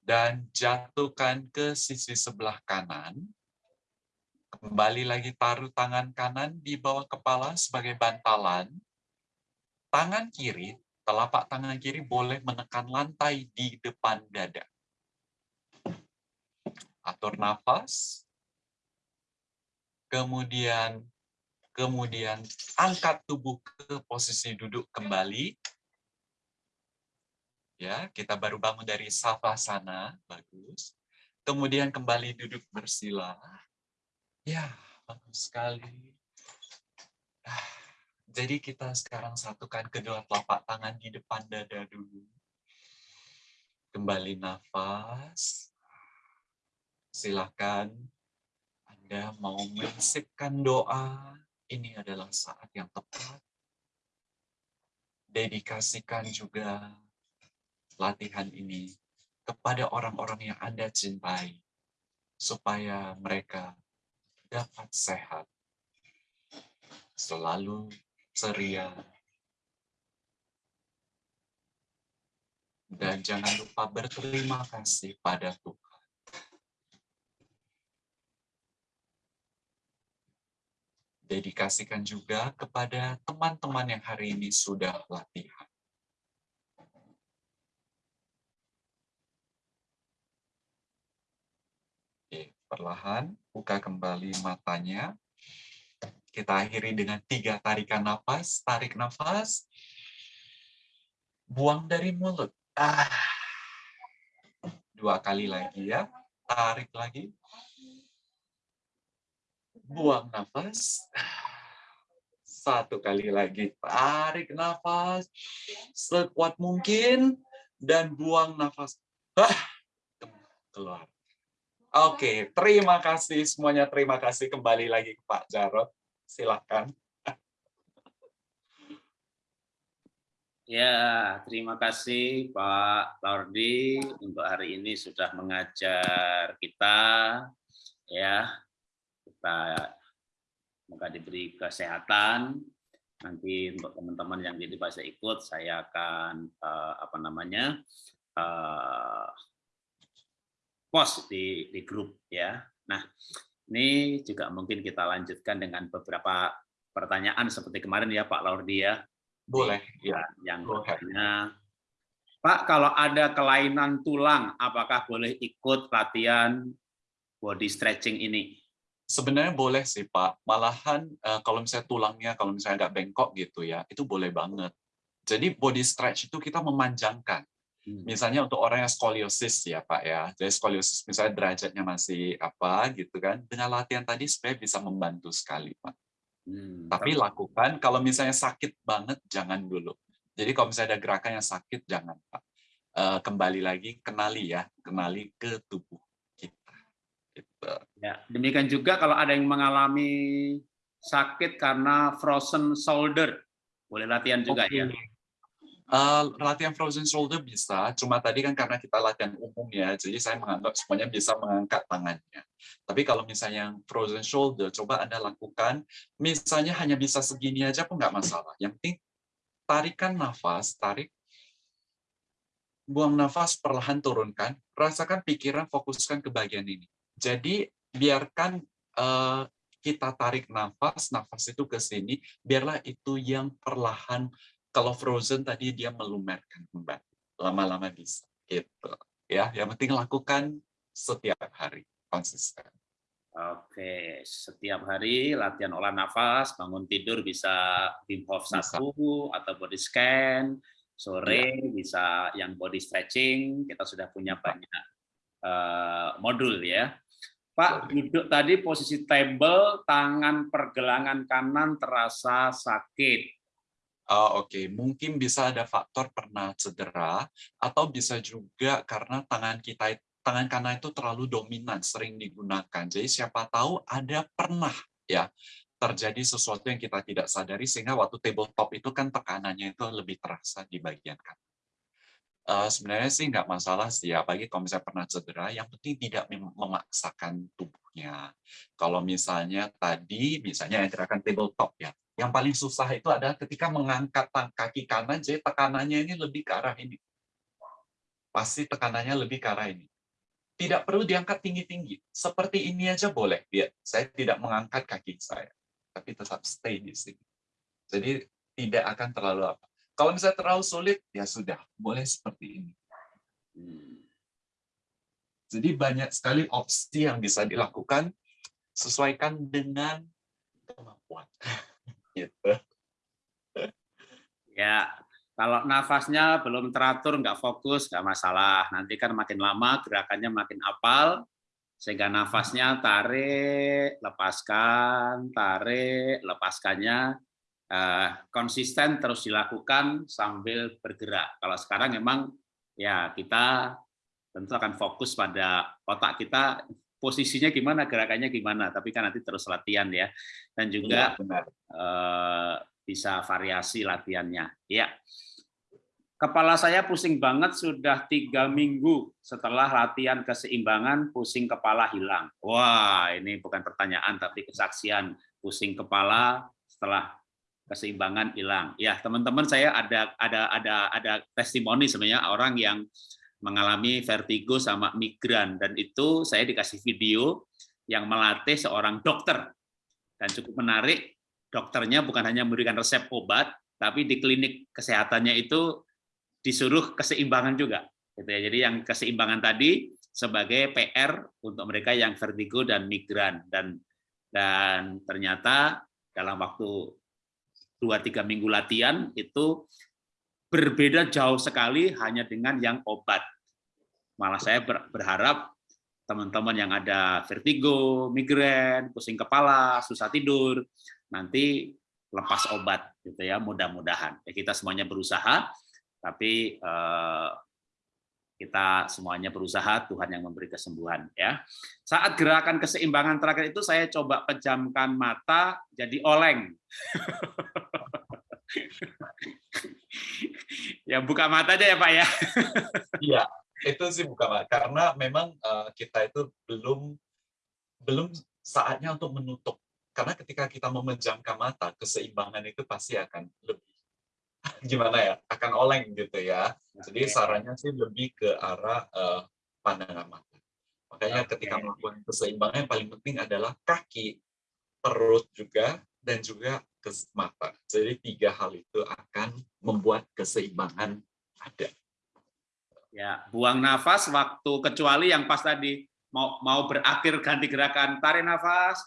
Dan jatuhkan ke sisi sebelah kanan. Kembali lagi taruh tangan kanan di bawah kepala sebagai bantalan. Tangan kiri, telapak tangan kiri boleh menekan lantai di depan dada. Atur nafas. kemudian kemudian angkat tubuh ke posisi duduk kembali. Ya, kita baru bangun dari savasana, bagus. Kemudian kembali duduk bersila. Ya, bagus sekali. Ah, jadi kita sekarang satukan kedua telapak tangan di depan dada dulu. Kembali nafas. Silakan Anda mau mensipkan doa ini adalah saat yang tepat. Dedikasikan juga latihan ini kepada orang-orang yang Anda cintai, supaya mereka dapat sehat, selalu ceria, dan jangan lupa berterima kasih pada Tuhan. dedikasikan juga kepada teman-teman yang hari ini sudah latihan. Oke, perlahan buka kembali matanya. Kita akhiri dengan tiga tarikan nafas. Tarik nafas. Buang dari mulut. Ah. Dua kali lagi ya. Tarik lagi buang nafas. Satu kali lagi, tarik nafas sekuat mungkin dan buang nafas. Keluar. Oke, terima kasih semuanya. Terima kasih kembali lagi ke Pak Jarot. Silakan. Ya, terima kasih Pak Laurdi untuk hari ini sudah mengajar kita ya kita semoga diberi kesehatan. Nanti untuk teman-teman yang jadi bisa ikut, saya akan uh, apa namanya uh, post di di grup ya. Nah, ini juga mungkin kita lanjutkan dengan beberapa pertanyaan seperti kemarin ya Pak Laurdi ya. Boleh. Ya, yang bertanya, Pak, kalau ada kelainan tulang, apakah boleh ikut latihan body stretching ini? Sebenarnya boleh sih Pak, malahan uh, kalau misalnya tulangnya, kalau misalnya agak bengkok gitu ya, itu boleh banget. Jadi body stretch itu kita memanjangkan. Hmm. Misalnya untuk orang yang skoliosis ya Pak ya, jadi skoliosis misalnya derajatnya masih apa gitu kan, dengan latihan tadi supaya bisa membantu sekali Pak. Hmm. Tapi lakukan, kalau misalnya sakit banget jangan dulu. Jadi kalau misalnya ada gerakan yang sakit jangan Pak. Uh, kembali lagi kenali ya, kenali ke tubuh Gitu. Ya, demikian juga kalau ada yang mengalami sakit karena frozen shoulder, boleh latihan juga okay. ya. Uh, latihan frozen shoulder bisa, cuma tadi kan karena kita latihan umum ya, jadi saya menganggap semuanya bisa mengangkat tangannya. Tapi kalau misalnya yang frozen shoulder, coba Anda lakukan, misalnya hanya bisa segini aja pun nggak masalah. Yang penting tarikan nafas, tarik, buang nafas, perlahan turunkan, rasakan pikiran, fokuskan ke bagian ini. Jadi biarkan uh, kita tarik nafas, nafas itu ke sini, biarlah itu yang perlahan. Kalau frozen tadi dia melumerkan kembali, lama-lama bisa. Gitu. Ya, yang penting lakukan setiap hari konsisten. Oke, setiap hari latihan olah nafas, bangun tidur bisa Wim Hof satu atau body scan, sore ya. bisa yang body stretching. Kita sudah punya banyak uh, modul ya. Pak, duduk tadi posisi table, tangan pergelangan kanan terasa sakit. Oh, Oke, okay. mungkin bisa ada faktor pernah cedera, atau bisa juga karena tangan kita tangan kanan itu terlalu dominan, sering digunakan. Jadi siapa tahu ada pernah ya terjadi sesuatu yang kita tidak sadari sehingga waktu tabletop itu kan tekanannya itu lebih terasa di bagian kanan. Uh, sebenarnya sih nggak masalah sih, apalagi kalau misalnya pernah cedera, yang penting tidak memaksakan tubuhnya. Kalau misalnya tadi, misalnya yang gerakan tabletop ya, yang paling susah itu adalah ketika mengangkat kaki kanan, jadi tekanannya ini lebih ke arah ini. Pasti tekanannya lebih ke arah ini. Tidak perlu diangkat tinggi-tinggi. Seperti ini aja boleh. Ya, saya tidak mengangkat kaki saya, tapi tetap stay di sini. Jadi tidak akan terlalu apa kalau misalnya terlalu sulit, ya sudah, boleh seperti ini. Hmm. Jadi banyak sekali opsi yang bisa dilakukan sesuaikan dengan kemampuan. Gitu. Ya, kalau nafasnya belum teratur, nggak fokus, nggak masalah. Nanti kan makin lama gerakannya makin apal, sehingga nafasnya tarik, lepaskan, tarik, lepaskannya eh, konsisten terus dilakukan sambil bergerak. Kalau sekarang memang ya kita tentu akan fokus pada otak kita posisinya gimana, gerakannya gimana, tapi kan nanti terus latihan ya. Dan juga benar. eh, bisa variasi latihannya. Ya, kepala saya pusing banget sudah tiga minggu setelah latihan keseimbangan pusing kepala hilang. Wah, ini bukan pertanyaan tapi kesaksian pusing kepala setelah keseimbangan hilang. Ya, teman-teman saya ada ada ada ada testimoni sebenarnya orang yang mengalami vertigo sama migran dan itu saya dikasih video yang melatih seorang dokter. Dan cukup menarik dokternya bukan hanya memberikan resep obat tapi di klinik kesehatannya itu disuruh keseimbangan juga gitu ya. Jadi yang keseimbangan tadi sebagai PR untuk mereka yang vertigo dan migran dan dan ternyata dalam waktu dua tiga minggu latihan itu berbeda jauh sekali hanya dengan yang obat. Malah saya berharap teman-teman yang ada vertigo, migrain, pusing kepala, susah tidur, nanti lepas obat gitu ya, mudah-mudahan. Ya, kita semuanya berusaha, tapi eh, kita semuanya berusaha, Tuhan yang memberi kesembuhan ya. Saat gerakan keseimbangan terakhir itu saya coba pejamkan mata jadi oleng. (laughs) ya buka mata aja ya Pak ya. Iya, itu sih buka mata karena memang uh, kita itu belum belum saatnya untuk menutup. Karena ketika kita memejamkan mata, keseimbangan itu pasti akan lebih (laughs) gimana ya, akan oleng gitu ya. Jadi sarannya sih lebih ke arah uh, pandangan mata. Makanya okay. ketika melakukan keseimbangan yang paling penting adalah kaki, perut juga, dan juga mata. Jadi tiga hal itu akan membuat keseimbangan ada. Ya, buang nafas waktu kecuali yang pas tadi mau mau berakhir ganti gerakan tarik nafas.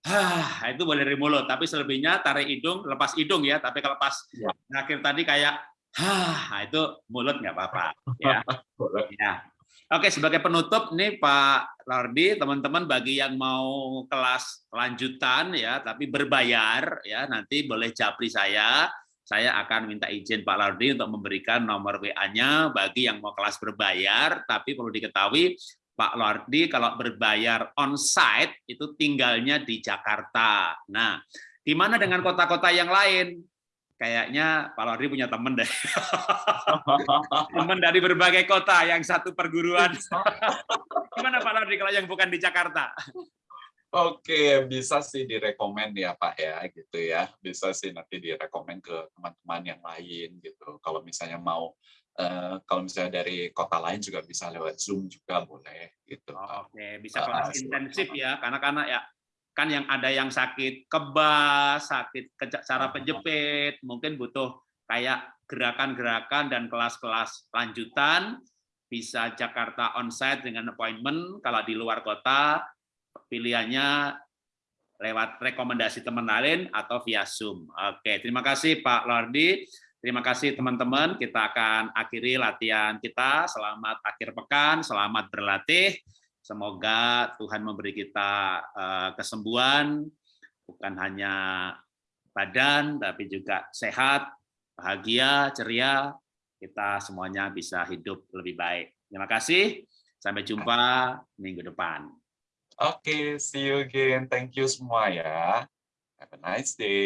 Hah, itu boleh dari mulut, tapi selebihnya tarik hidung, lepas hidung ya. Tapi kalau pas ya. akhir tadi kayak hah, itu mulut nggak apa-apa ya. (laughs) ya. Oke, sebagai penutup nih Pak Lardi, teman-teman bagi yang mau kelas lanjutan ya, tapi berbayar ya, nanti boleh japri saya. Saya akan minta izin Pak Lardi untuk memberikan nomor WA-nya bagi yang mau kelas berbayar, tapi perlu diketahui Pak Lardi kalau berbayar on-site itu tinggalnya di Jakarta. Nah, gimana dengan kota-kota yang lain? Kayaknya Pak Lordi punya teman deh. (laughs) teman dari berbagai kota, yang satu perguruan. (laughs) Gimana Pak Lordi kalau yang bukan di Jakarta? Oke, bisa sih direkomend ya Pak ya, gitu ya. Bisa sih nanti direkomend ke teman-teman yang lain gitu. Kalau misalnya mau, uh, kalau misalnya dari kota lain juga bisa lewat Zoom juga boleh gitu. Oke, bisa kelas uh, intensif ya, karena karena ya kan yang ada yang sakit kebas, sakit cara penjepit, mungkin butuh kayak gerakan-gerakan dan kelas-kelas lanjutan, bisa Jakarta onsite dengan appointment, kalau di luar kota pilihannya lewat rekomendasi teman lain atau via Zoom. Oke, terima kasih Pak Lordi. Terima kasih teman-teman. Kita akan akhiri latihan kita. Selamat akhir pekan, selamat berlatih. Semoga Tuhan memberi kita kesembuhan, bukan hanya badan, tapi juga sehat, bahagia, ceria, kita semuanya bisa hidup lebih baik. Terima kasih, sampai jumpa minggu depan. Oke, okay, see you again. Thank you semua ya. Have a nice day.